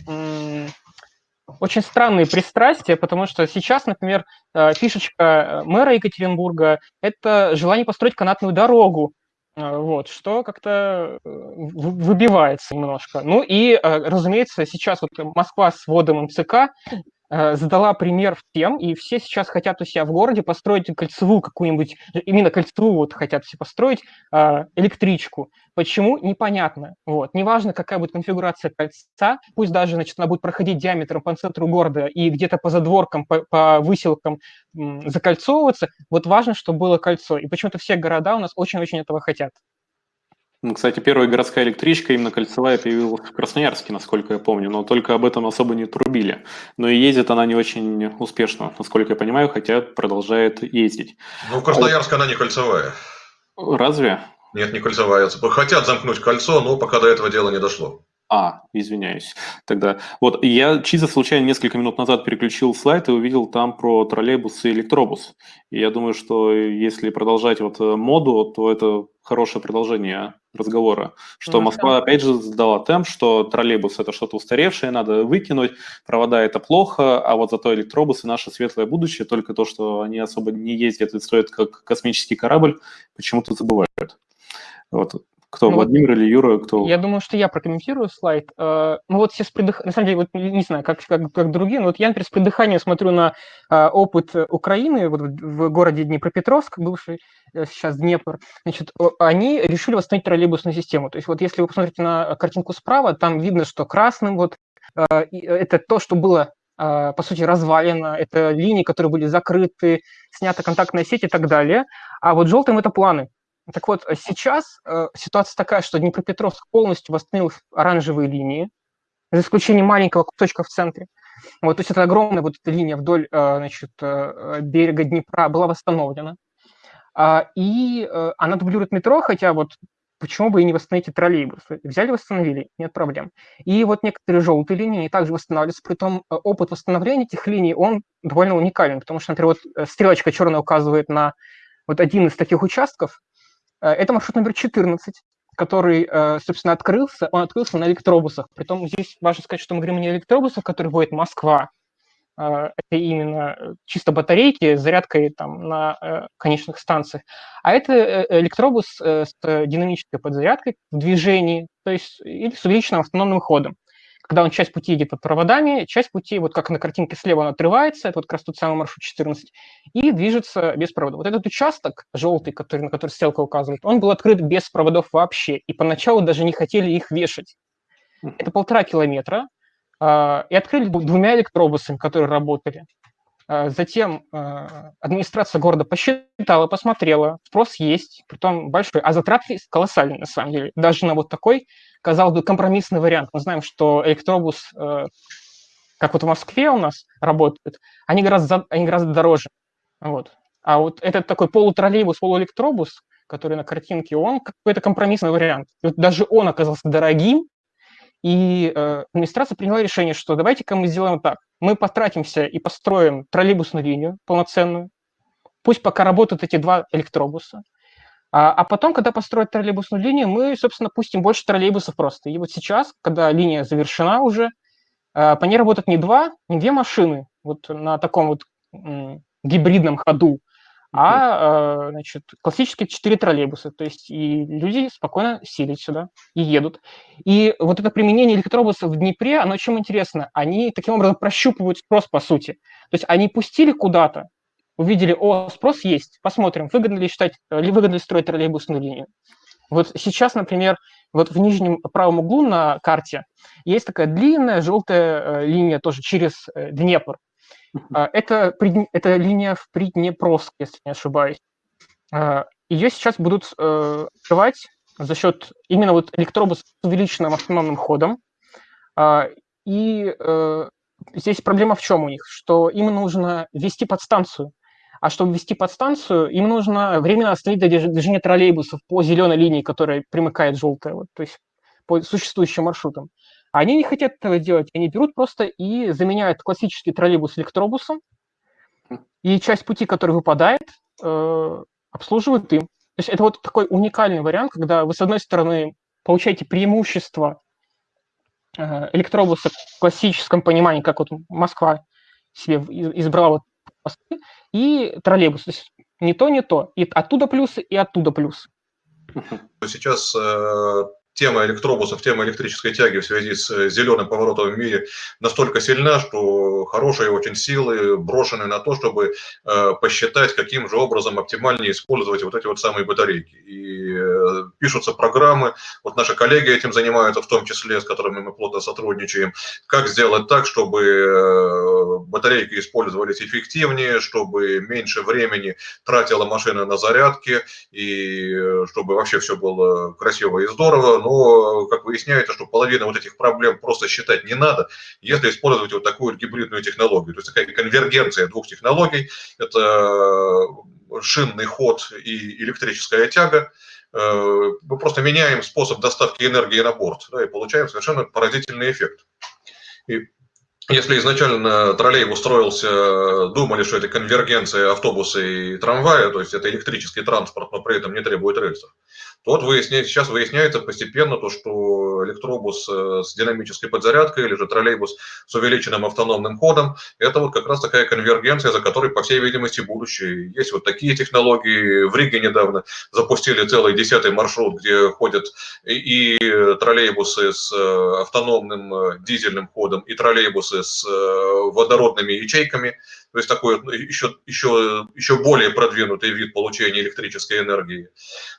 очень странные пристрастия, потому что сейчас, например, э, фишечка э, мэра Екатеринбурга – это желание построить канатную дорогу, вот, что как-то выбивается немножко. Ну и, разумеется, сейчас вот Москва с вводом МЦК задала пример всем, и все сейчас хотят у себя в городе построить кольцевую какую-нибудь, именно кольцевую вот хотят все построить, э, электричку. Почему? Непонятно. Вот. Неважно, какая будет конфигурация кольца, пусть даже значит, она будет проходить диаметром по центру города и где-то по задворкам, по, по выселкам закольцовываться, вот важно, чтобы было кольцо. И почему-то все города у нас очень-очень этого хотят. Ну, кстати, первая городская электричка, именно кольцевая, появилась в Красноярске, насколько я помню, но только об этом особо не трубили. Но и ездит она не очень успешно, насколько я понимаю, хотя продолжает ездить. Ну, в Красноярске а... она не кольцевая. Разве? Нет, не кольцевая. Хотят замкнуть кольцо, но пока до этого дела не дошло. А, извиняюсь. Тогда вот я чисто случайно несколько минут назад переключил слайд и увидел там про троллейбус и электробус. И я думаю, что если продолжать вот э, моду, то это хорошее продолжение разговора. Что ну, Москва, опять же, сдала темп, что троллейбус – это что-то устаревшее, надо выкинуть, провода – это плохо, а вот зато электробусы – наше светлое будущее, только то, что они особо не ездят и стоят как космический корабль, почему-то забывают. Вот Кто, ну, Владимир или Юра? Кто? Я думаю, что я прокомментирую слайд. Э, ну вот все с придых... На самом деле, вот не знаю, как, как, как другие, но вот я, например, с придыханием смотрю на э, опыт Украины вот в городе Днепропетровск, бывший э, сейчас Днепр. Значит, они решили восстановить троллейбусную систему. То есть вот если вы посмотрите на картинку справа, там видно, что красным вот это то, что было по сути, развалено, это линии, которые были закрыты, снята контактная сеть и так далее. А вот желтым это планы. Так вот, э, сейчас э, ситуация такая, что Днепропетровск полностью восстановил оранжевые линии, за исключением маленького кусочка в центре. Вот, то есть это огромная вот эта линия вдоль э, значит, э, берега Днепра была восстановлена. А, и э, она дублирует метро, хотя вот почему бы и не восстановить троллейбусы? Взяли, восстановили, нет проблем. И вот некоторые желтые линии также восстанавливаются, при том э, опыт восстановления этих линий, он довольно уникален, потому что, например, вот стрелочка черная указывает на вот один из таких участков, Э, это маршрут номер 14, который, э, собственно, открылся. Он открылся на электробусах. Притом здесь важно сказать, что мы говорим не о электробусах, которые водит Москва. Э, это именно чисто батарейки с зарядкой там, на конечных станциях. А это электробус с динамической подзарядкой в движении, то есть или с увеличенным автономным ходом когда он часть пути идет под проводами, часть пути, вот как на картинке слева, он отрывается, это вот как раз тот самый маршрут 14, и движется без провода. Вот этот участок желтый, который, на который стрелка указывает, он был открыт без проводов вообще, и поначалу даже не хотели их вешать. Это полтора километра, а, и открыли двумя электробусами, которые работали. А, затем а, администрация города посчитала, посмотрела, спрос есть, притом большой, а затраты колоссальные на самом деле. Даже на вот такой казалось бы, компромиссный вариант. Мы знаем, что электробус, э, как вот в Москве у нас работает, они гораздо, они гораздо дороже. Вот. А вот этот такой полутроллейбус, полуэлектробус, который на картинке, он какой-то компромиссный вариант. И вот даже он оказался дорогим, и э, администрация приняла решение, что давайте-ка мы сделаем так. Мы потратимся и построим троллейбусную линию полноценную. Пусть пока работают эти два электробуса. А, а потом, когда построят троллейбусную линию, мы, собственно, пустим больше троллейбусов просто. И вот сейчас, когда линия завершена уже, а, по ней работают не два, не две машины вот на таком вот гибридном ходу, а, значит, классические четыре троллейбуса. То есть и люди спокойно сидят сюда и едут. И вот это применение электробусов в Днепре, оно чем интересно? Они таким образом прощупывают спрос, по сути. То есть они пустили куда-то, увидели, о, спрос есть, посмотрим, выгодно ли считать, э, ли выгодно ли строить троллейбусную линию. Вот сейчас, например, вот в нижнем правом углу на карте есть такая длинная желтая э, линия тоже через э, Днепр. А, это, это линия в Приднепровск, если не ошибаюсь. А, Ее сейчас будут открывать за счет именно вот электробуса с увеличенным автономным ходом. А, и здесь проблема в чем у них? Что им нужно ввести подстанцию. А чтобы ввести подстанцию, им нужно временно остановить движение троллейбусов по зеленой линии, которая примыкает желтая, вот, то есть по существующим маршрутам. Они не хотят этого делать, они берут просто и заменяют классический троллейбус электробусом, и часть пути, который выпадает, э, обслуживают им. То есть это вот такой уникальный вариант, когда вы, с одной стороны, получаете преимущество э, электробуса в классическом понимании, как вот Москва себе избрала вот и троллейбус. То есть не то, не то. И оттуда плюсы, и оттуда плюсы. Сейчас э, тема электробусов, тема электрической тяги в связи с э, зеленым поворотом в мире настолько сильна, что хорошие очень силы брошены на то, чтобы э, посчитать, каким же образом оптимальнее использовать вот эти вот самые батарейки. И э, пишутся программы, вот наши коллеги этим занимаются, в том числе, с которыми мы плотно сотрудничаем, как сделать так, чтобы батарейки использовались эффективнее, чтобы меньше времени тратила машина на зарядки, и чтобы вообще все было красиво и здорово, но, как выясняется, что половина вот этих проблем просто считать не надо, если использовать вот такую гибридную технологию. То есть такая конвергенция двух технологий, это шинный ход и электрическая тяга, э, мы просто меняем способ доставки энергии на борт, да, и получаем совершенно поразительный эффект. И если изначально троллейбус строился, думали, что это конвергенция автобуса и трамвая, то есть это электрический транспорт, но при этом не требует рельсов, то вот выясняется, сейчас выясняется постепенно то, что электробус э, с динамической подзарядкой или же троллейбус с увеличенным автономным ходом, это вот как раз такая конвергенция, за которой, по всей видимости, будущее. Есть вот такие технологии. В Риге недавно запустили целый десятый маршрут, где ходят и троллейбусы с э, автономным э, дизельным ходом, и троллейбусы с водородными ячейками, то есть такой еще, еще, еще более продвинутый вид получения электрической энергии.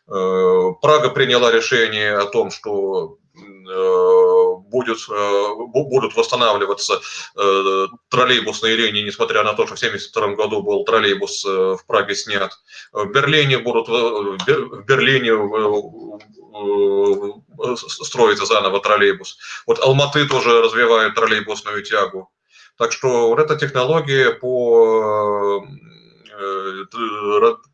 Э, Прага приняла решение о том, что э, будет, э, будут восстанавливаться троллейбусные линии, несмотря на то, что в 1972 году был троллейбус в Праге снят. В Берлине будут в Берлине строится заново троллейбус. Вот Алматы тоже развивает троллейбусную тягу. Так что вот эта технология по э,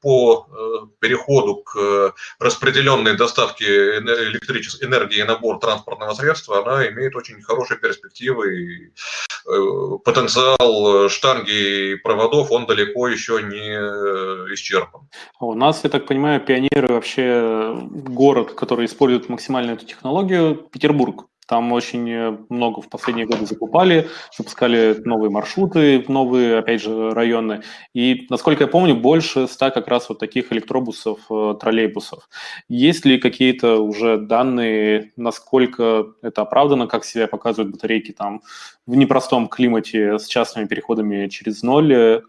по э, переходу к распределенной доставке электрической энергии на борт транспортного средства, она имеет очень хорошие перспективы. И э, потенциал штанги и проводов, он далеко еще не исчерпан. У нас, я так понимаю, пионеры вообще город, который использует максимально эту технологию, Петербург. Там очень э, много в последние годы закупали, запускали новые маршруты, новые, опять же, районы. И, насколько я помню, больше ста как раз вот таких электробусов, э, троллейбусов. Есть ли какие-то уже данные, насколько это оправдано, как себя показывают батарейки там в непростом климате с частными переходами через ноль?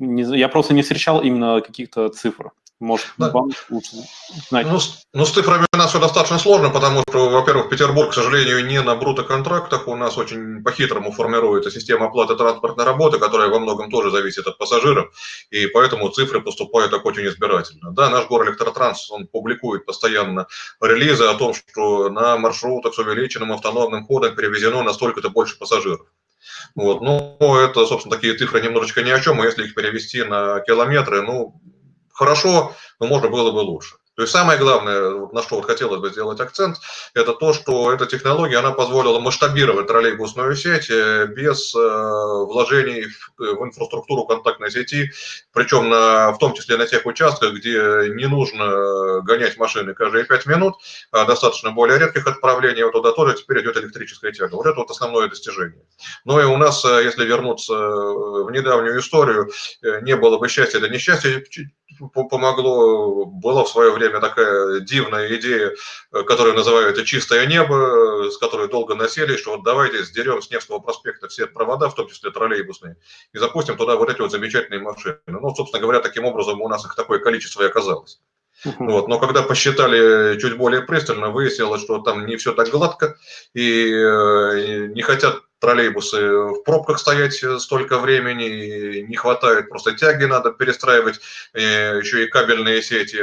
Я просто не встречал именно каких-то цифр. Может, да. вам лучше знать. Ну, с, ну, с цифрами у нас все достаточно сложно, потому что, во-первых, Петербург, к сожалению, не на брутоконтрактах. У нас очень по-хитрому формируется система оплаты транспортной работы, которая во многом тоже зависит от пассажиров, и поэтому цифры поступают так очень избирательно. Да, наш город Электротранс, он публикует постоянно релизы о том, что на маршрутах с увеличенным автономным ходом перевезено настолько-то больше пассажиров. Вот. Ну, это, собственно, такие цифры немножечко ни о чем, а если их перевести на километры, ну, хорошо, но можно было бы лучше. То есть самое главное, на что вот хотелось бы сделать акцент, это то, что эта технология, она позволила масштабировать троллейбусную сеть э, без э, вложений в инфраструктуру контактной сети, причем на, в том числе на тех участках, где не нужно гонять машины каждые 5 минут, а достаточно более редких отправлений, вот туда тоже теперь идет электрическая тяга. Вот это вот основное достижение. Но и у нас, э, если вернуться в недавнюю историю, не было бы счастья, да несчастья, помогло, была в свое время такая дивная идея, э, которую называют «чистое небо», э, с которой долго носили, что вот давайте сдерем с Невского проспекта все провода, в том числе троллейбусные, и запустим туда вот эти вот замечательные машины. Ну, собственно говоря, таким образом у нас их такое количество и оказалось. Вот. Но когда посчитали чуть более пристально, выяснилось, что там не все так гладко, и э, не хотят троллейбусы в пробках стоять столько времени, не хватает просто тяги, надо перестраивать, еще и кабельные сети,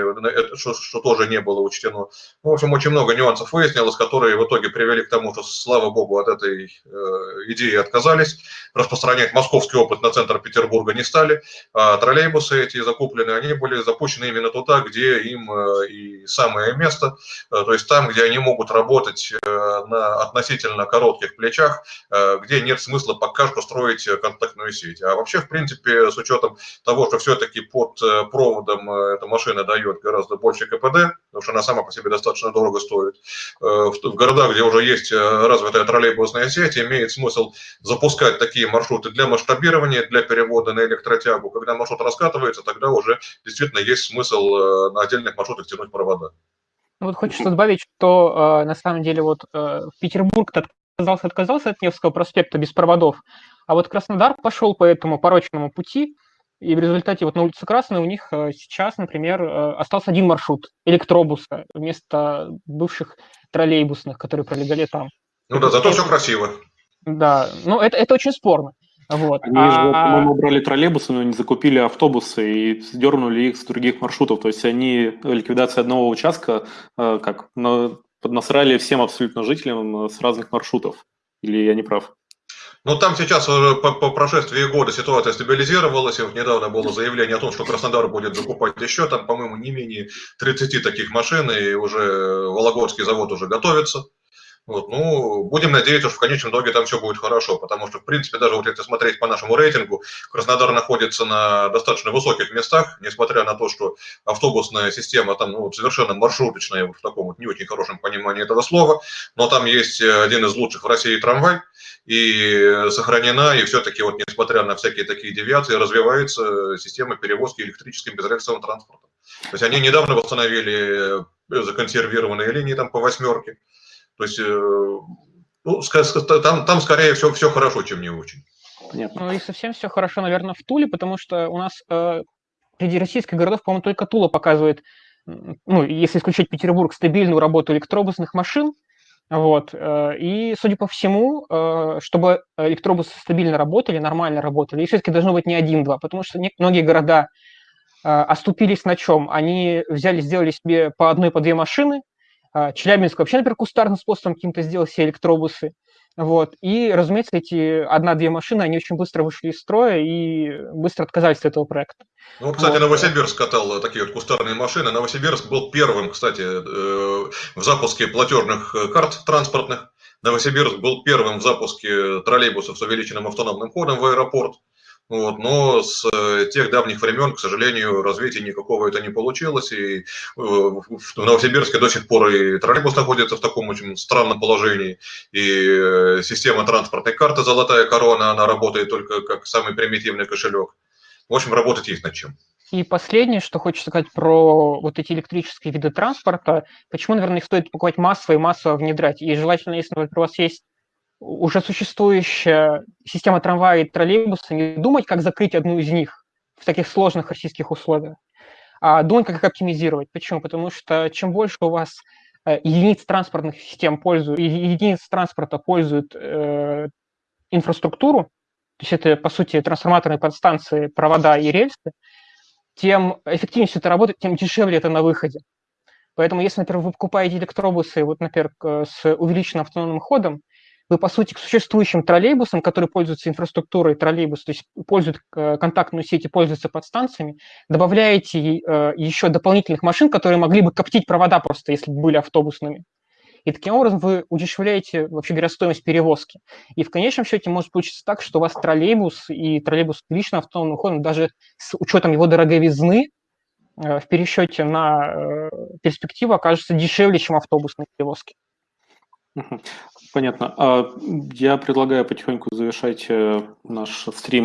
что, что тоже не было учтено. В общем, очень много нюансов выяснилось, которые в итоге привели к тому, что, слава богу, от этой э, идеи отказались. Распространять московский опыт на центр Петербурга не стали, а троллейбусы эти закуплены, они были запущены именно туда, где им э, и самое место, э, то есть там, где они могут работать на относительно коротких плечах, где нет смысла пока что строить э, контактную сеть. А вообще, в принципе, с учетом того, что все-таки под э, проводом э, эта машина дает гораздо больше КПД, потому что она сама по себе достаточно дорого стоит, в городах, где уже есть развитая троллейбусная сеть, имеет смысл запускать такие маршруты для масштабирования, для перевода на электротягу. Когда маршрут раскатывается, тогда уже действительно есть смысл на отдельных маршрутах тянуть провода. Вот хочется добавить, что э, на самом деле вот э, Петербург отказался, отказался от Невского проспекта без проводов, а вот Краснодар пошел по этому порочному пути, и в результате вот на улице Красной у них э, сейчас, например, э, остался один маршрут электробуса вместо бывших троллейбусных, которые пролегали там. Ну да, зато все красиво. Да, ну это, это очень спорно. Вот. Они а... же, по-моему, брали троллейбусы, но не закупили автобусы и сдернули их с других маршрутов. То есть они ликвидация одного участка, э, как поднасрали всем абсолютно жителям э, с разных маршрутов. Или я не прав? Ну, там сейчас уже по, по прошествии года ситуация стабилизировалась, и недавно было заявление о том, что Краснодар будет закупать еще, там, по-моему, не менее 30 таких машин, и уже Вологодский завод уже готовится. Вот, ну, будем надеяться, что в конечном итоге там все будет хорошо, потому что, в принципе, даже вот если смотреть по нашему рейтингу, Краснодар находится на достаточно высоких местах, несмотря на то, что автобусная система там ну, совершенно маршруточная, в таком вот не очень хорошем понимании этого слова, но там есть один из лучших в России трамвай, и сохранена, и все-таки вот несмотря на всякие такие девиации, развивается система перевозки электрическим безрельсовым транспортом. То есть они недавно восстановили законсервированные линии там по восьмерке, то есть э, ну, там, там скорее все, все хорошо, чем не очень. Понятно. Ну и совсем все хорошо, наверное, в Туле, потому что у нас э, среди российских городов, по-моему, только Тула показывает, ну, если исключить Петербург, стабильную работу электробусных машин. Вот. Э, и, судя по всему, э, чтобы электробусы стабильно работали, нормально работали, и все-таки должно быть не один-два, потому что многие города оступились на чем? Они взяли, сделали себе по одной, по две машины, Челябинск вообще, например, кустарным способом каким-то сделал все электробусы. Вот. И, разумеется, эти одна-две машины, они очень быстро вышли из строя и быстро отказались от этого проекта. Ну, кстати, вот. Новосибирск катал такие вот кустарные машины. Новосибирск был первым, кстати, э, в запуске платежных карт транспортных. Новосибирск был первым в запуске троллейбусов с увеличенным автономным ходом в аэропорт. Вот, но с э, тех давних времен, к сожалению, развития никакого это не получилось. И э, в Новосибирске до сих пор и троллейбус находится в таком очень странном положении. И э, система транспортной карты «Золотая корона», она работает только как самый примитивный кошелек. В общем, работать есть над чем. И последнее, что хочется сказать про вот эти электрические виды транспорта, почему, наверное, их стоит покупать массово и массово внедрять. И желательно, если, у вас есть уже существующая система трамвая и троллейбуса, не думать, как закрыть одну из них в таких сложных российских условиях, а думать, как их оптимизировать. Почему? Потому что чем больше у вас э, единиц транспортных систем пользуют, единиц транспорта пользуют э, инфраструктуру, то есть это, по сути, трансформаторные подстанции, провода и рельсы, тем эффективнее все это работает, тем дешевле это на выходе. Поэтому, если, например, вы покупаете электробусы, вот, например, с увеличенным автономным ходом, вы, по сути, к существующим троллейбусам, которые пользуются инфраструктурой троллейбуса, то есть пользуют э, контактную сеть и пользуются подстанциями, добавляете э, еще дополнительных машин, которые могли бы коптить провода просто, если бы были автобусными. И таким образом вы удешевляете, вообще говоря, стоимость перевозки. И в конечном счете может получиться так, что у вас троллейбус и троллейбус с личным автономным ходом, даже с учетом его дороговизны, э, в пересчете на перспективу окажется дешевле, чем автобусные перевозки. Понятно. А, я предлагаю потихоньку завершать э, наш стрим